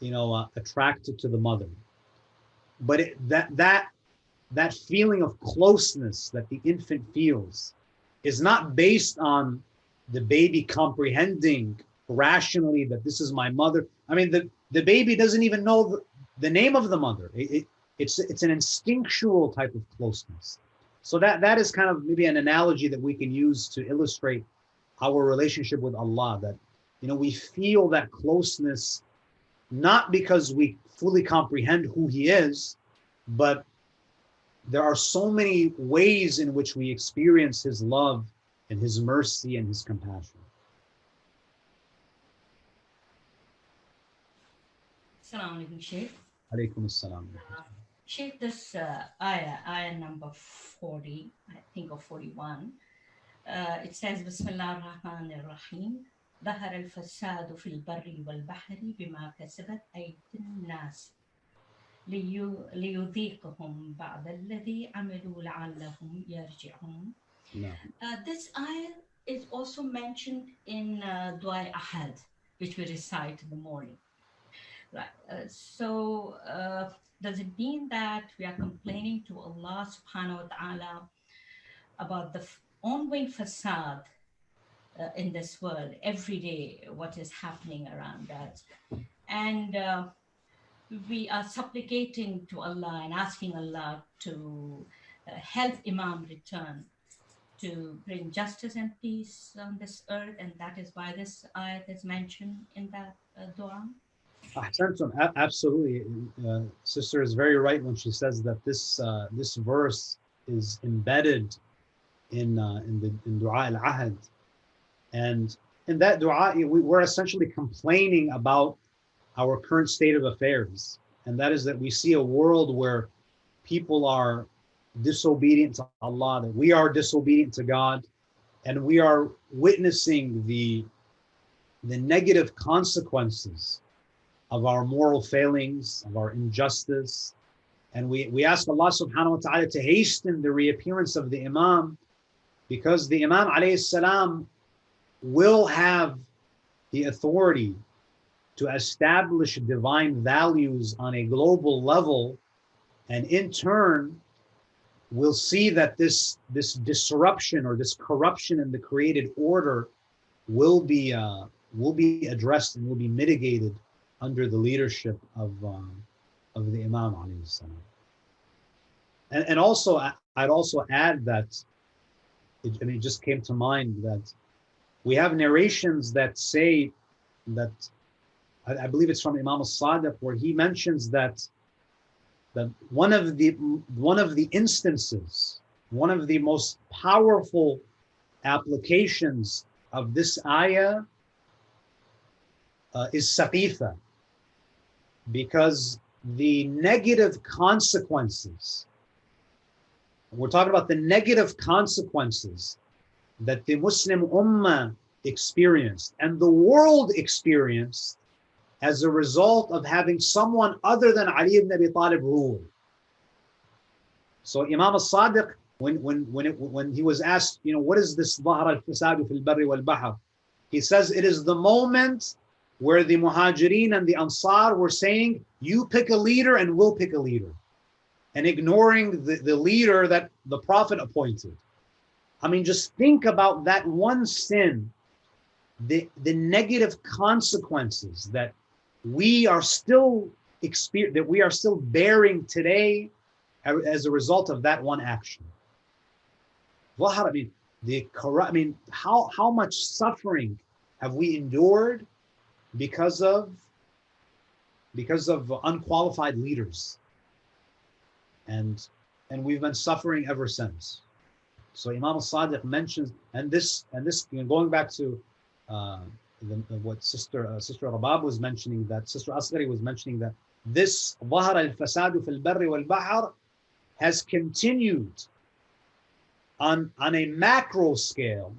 you know, uh, attracted to the mother. But it, that, that that feeling of closeness that the infant feels is not based on the baby comprehending rationally that this is my mother. I mean, the, the baby doesn't even know the, name of the mother. It, it, it's, it's an instinctual type of closeness. So that, that is kind of maybe an analogy that we can use to illustrate our relationship with Allah, that, you know, we feel that closeness, not because we fully comprehend who he is, but there are so many ways in which we experience his love and his mercy and his compassion. Assalamu alaikum, Sheikh. Alaykum assalam. Sheikh, this uh, ayah, ayah number 40, I think, or 41, uh, it says, Bismillah ar-Rahman ar-Rahim, ظهر الفساد في البر والبحر بما كسبت أيدي الناس ليو- ليذيقهم بعد الذي عملوا لعلهم يرجعون. No. Uh, this ayah is also mentioned in uh, Dua Ahad, which we recite in the morning. Right. Uh, so, uh, does it mean that we are complaining to Allah subhanahu wa ta'ala about the ongoing fasad uh, in this world, every day, what is happening around us? And uh, we are supplicating to Allah and asking Allah to uh, help Imam return to bring justice and peace on this earth, and that is why this ayat is mentioned in that uh, dua. Absolutely. Uh, sister is very right when she says that this uh, this verse is embedded in uh, in the in Dua al Ahad, and in that dua we, we're essentially complaining about our current state of affairs, and that is that we see a world where people are disobedient to Allah, that we are disobedient to God, and we are witnessing the the negative consequences of our moral failings, of our injustice. And we, we ask Allah subhanahu wa ta'ala to hasten the reappearance of the Imam because the Imam alayhi salam will have the authority to establish divine values on a global level. And in turn, we'll see that this, this disruption or this corruption in the created order will be, uh, will be addressed and will be mitigated under the leadership of um, of the Imam. And, and also, I'd also add that, it, mean, it just came to mind that we have narrations that say that, I, I believe it's from Imam al-Sadiq, where he mentions that that one of the one of the instances, one of the most powerful applications of this ayah uh, is saqifa because the negative consequences we're talking about the negative consequences that the muslim ummah experienced and the world experienced as a result of having someone other than ali ibn abi talib rule so imam as-sadiq when when when it, when he was asked you know what is this ظهر الفساد في البر والبحر he says it is the moment where the Muhajirin and the Ansar were saying, you pick a leader and we'll pick a leader, and ignoring the, the leader that the Prophet appointed. I mean, just think about that one sin, the, the negative consequences that we are still that we are still bearing today as a result of that one action. Well, I mean the corrupt I mean, how how much suffering have we endured because of because of unqualified leaders and and we've been suffering ever since so imam al-sadiq mentions and this and this you know, going back to uh, the, what sister uh, sister rabab was mentioning that sister asghari was mentioning that this ظهر الفساد في البر والبحر has continued on on a macro scale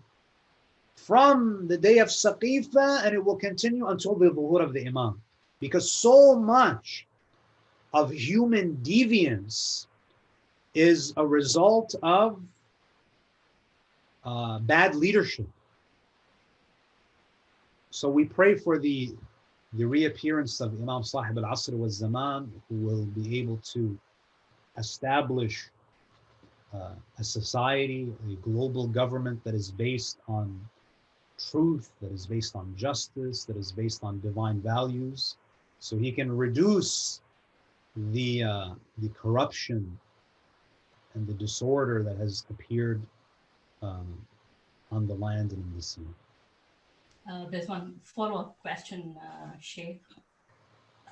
from the day of Saqifa and it will continue until the Zuhur of the Imam. Because so much of human deviance is a result of uh, bad leadership. So we pray for the the reappearance of Imam Sahib al-Asr wa Zaman who will be able to establish uh, a society, a global government that is based on truth, that is based on justice, that is based on divine values, so he can reduce the uh, the corruption and the disorder that has appeared um, on the land and in the sea. Uh, there's one follow-up question, uh, Sheikh.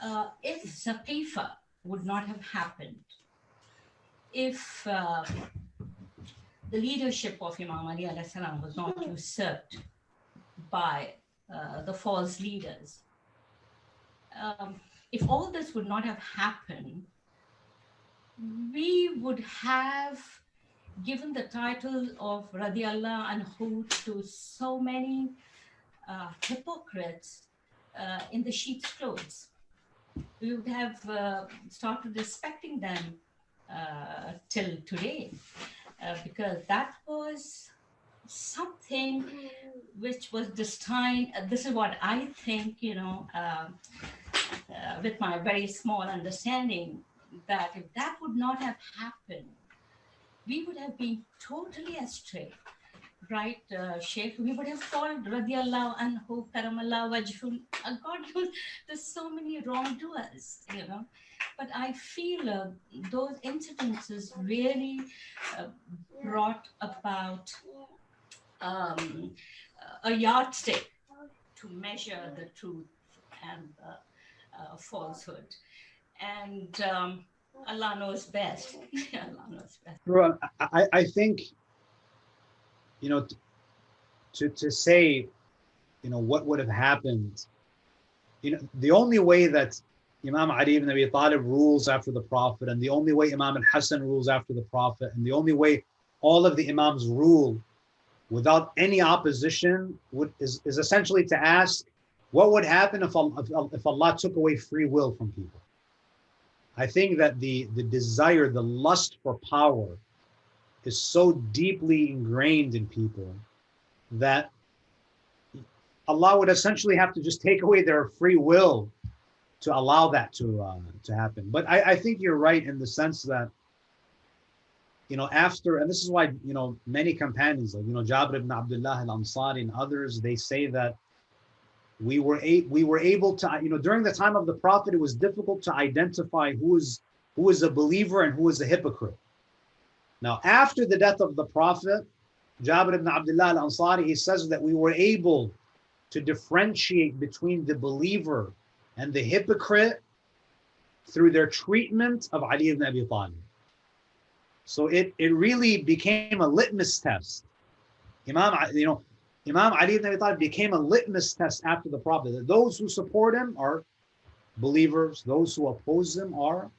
Uh, if Saqifa would not have happened, if uh, the leadership of Imam Ali was not usurped by uh, the false leaders, um, if all this would not have happened, we would have given the title of Radiallah anhu to so many uh, hypocrites uh, in the sheep's clothes. We would have uh, started respecting them uh, till today uh, because that was something which was destined. uh, this is what I think, you know, um, uh, with my very small understanding, that if that would not have happened, we would have been totally astray. Right, uh, Sheikh, we would have called radiallahu anhu, karamallah wajhul. Uh, God there's so many wrongdoers, you know. But I feel uh, those incidences really uh, brought about um, a yardstick to measure the truth and the uh, falsehood. And um, Allah knows best. Allah knows best. Well, I, I think, you know, to, to say, you know, what would have happened, you know, the only way that Imam Ali ibn Abi Talib rules after the Prophet, and the only way Imam al Hassan rules after the Prophet, and the only way all of the Imams rule without any opposition would, is, is essentially to ask, what would happen if, Al- if, if Allah took away free will from people? I think that the, the desire, the lust for power is so deeply ingrained in people that Allah would essentially have to just take away their free will to allow that to uh, to happen. But I, I think you're right in the sense that you know after and this is why you know many companions like you know Jabir ibn Abdullah al-Ansari and others they say that we were a, we were able to you know during the time of the prophet it was difficult to identify who is who is a believer and who is a hypocrite. Now after the death of the prophet Jabir ibn Abdullah al-Ansari he says that we were able to differentiate between the believer and the hypocrite through their treatment of Ali ibn Abi Talib. So it, it really became a litmus test. Imam, you know, Imam Ali ibn Abi Talib became a litmus test after the Prophet. Those who support him are believers, those who oppose him are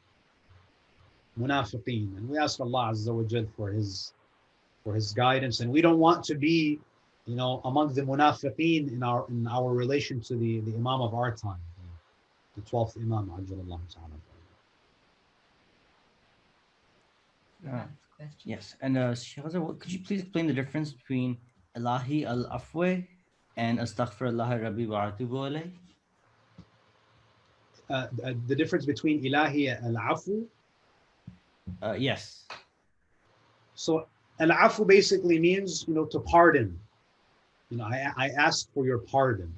munafiqeen. And we ask Allah Azza wa Jal for his for his guidance. And we don't want to be, you know, among the munafiqeen in our in our relation to the, the Imam of our time, the 12th Imam, Ajjalallahu ta'ala. Uh, Question. yes, and uh, Sheikh Azhar, what- could you please explain the difference between Ilahi al Afwe and Astaghfirullah Rabbi wa atubu alayh? Uh, the, the difference between ilahi al-afu. Uh, yes. So al-afu basically means, you know, to pardon. You know, I, I ask for your pardon.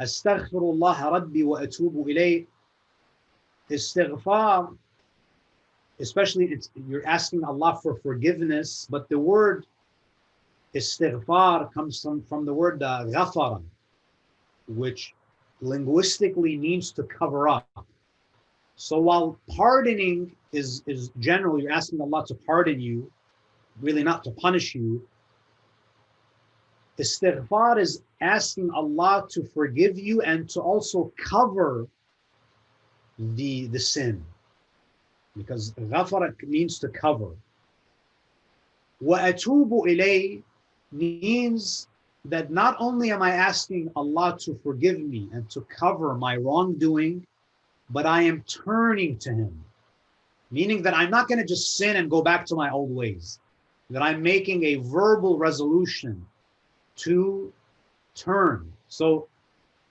Astaghfirullah rabbi wa atubu ilayh. Istighfar, especially you're asking Allah for forgiveness, but the word istighfar comes from, from the word uh, ghafara, which linguistically means to cover up. So while pardoning is, is general, you're asking Allah to pardon you, really not to punish you. Istighfar is asking Allah to forgive you and to also cover the, the sin Because ghafara means to cover. وَأَتُوبُ إِلَيْهِ means that not only am I asking Allah to forgive me and to cover my wrongdoing, but I am turning to Him. Meaning that I'm not going to just sin and go back to my old ways, that I'm making a verbal resolution to turn. So,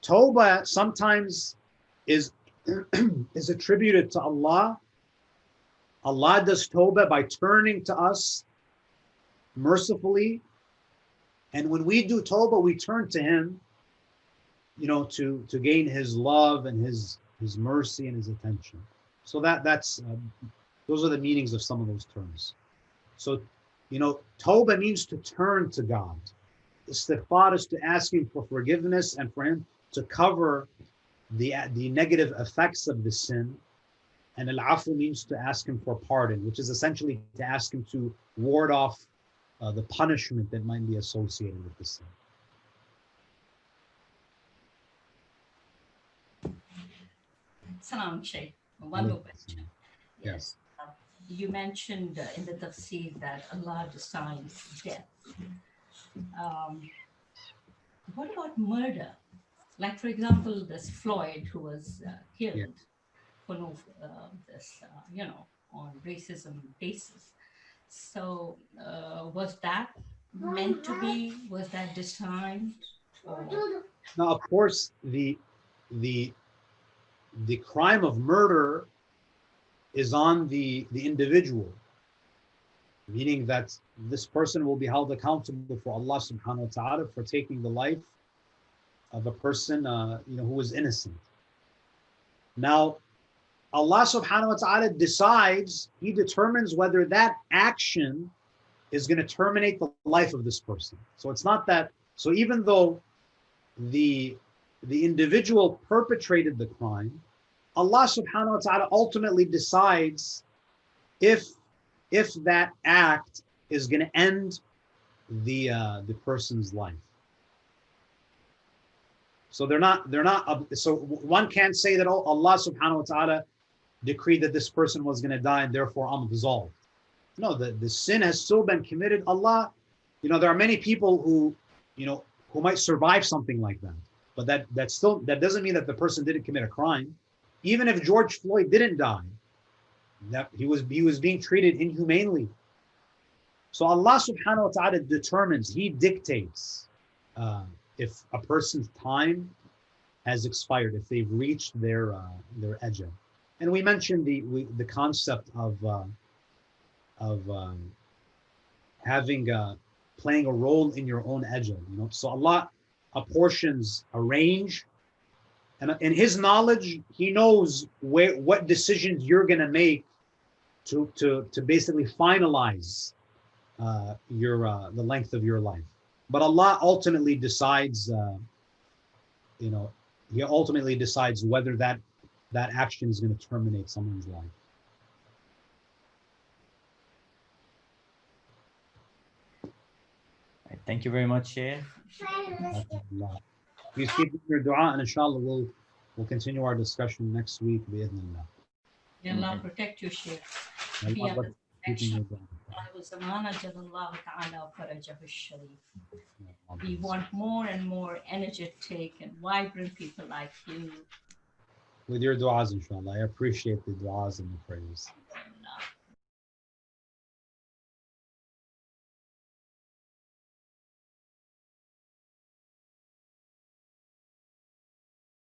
Toba sometimes is, is attributed to Allah. Allah does tawbah by turning to us mercifully and when we do tawbah, we turn to Him, you know, to to gain His love and His His mercy and His attention. So that that's um, those are the meanings of some of those terms. So, you know, tawbah means to turn to God. Istighfar is to ask Him for forgiveness and for Him to cover the the negative effects of the sin. And al-afu means to ask Him for pardon, which is essentially to ask Him to ward off uh, the punishment that might be associated with the sin. Salam Sheikh. One more question. Yes. Uh, You mentioned uh, in the tafsir that Allah decides death. Um, what about murder? Like, for example, this Floyd who was uh, killed for no, uh, this, uh, you know, on racism basis. So, uh, was that meant to be? Was that designed? Or, Now, of course, the the the crime of murder is on the the individual, meaning that this person will be held accountable for Allah Subhanahu wa Taala for taking the life of a person, uh, you know, who was innocent. Now, Allah Subhanahu wa Taala decides; He determines whether that action is going to terminate the life of this person. So it's not that. So even though the the individual perpetrated the crime, Allah subhanahu wa ta'ala ultimately decides if if that act is going to end the uh, the person's life. So they're not they're not so one can't say that oh, Allah subhanahu wa ta'ala decreed that this person was going to die and therefore I'm absolved. No, the, the sin has still been committed. Allah, you know, there are many people who, you know, who might survive something like that. But that that still that doesn't mean that the person didn't commit a crime. Even if George Floyd didn't die, that he was he was being treated inhumanely. So Allah subhanahu wa ta'ala determines, He dictates uh, if a person's time has expired, if they've reached their uh, their ajal. And we mentioned the we, the concept of uh, of um, having uh, playing a role in your own ajal. You know, so Allah apportions a range, and in His knowledge, He knows where what decisions you're going to make to to to basically finalize uh, your uh, the length of your life. But Allah ultimately decides. Uh, you know, He ultimately decides whether that that action is going to terminate someone's life. Thank you very much, Sheikh. Allah. Please keep your dua and inshallah we'll we'll continue our discussion next week bi'idhnillah. May Allah protect you, Sheikh. And Yeah, Allah keep in your dua. Zaman Ajjalallahu Ta'ala Farajahu Sharif. We want more and more energetic and vibrant people like you. With your du'as inshallah. I appreciate the du'as and the prayers.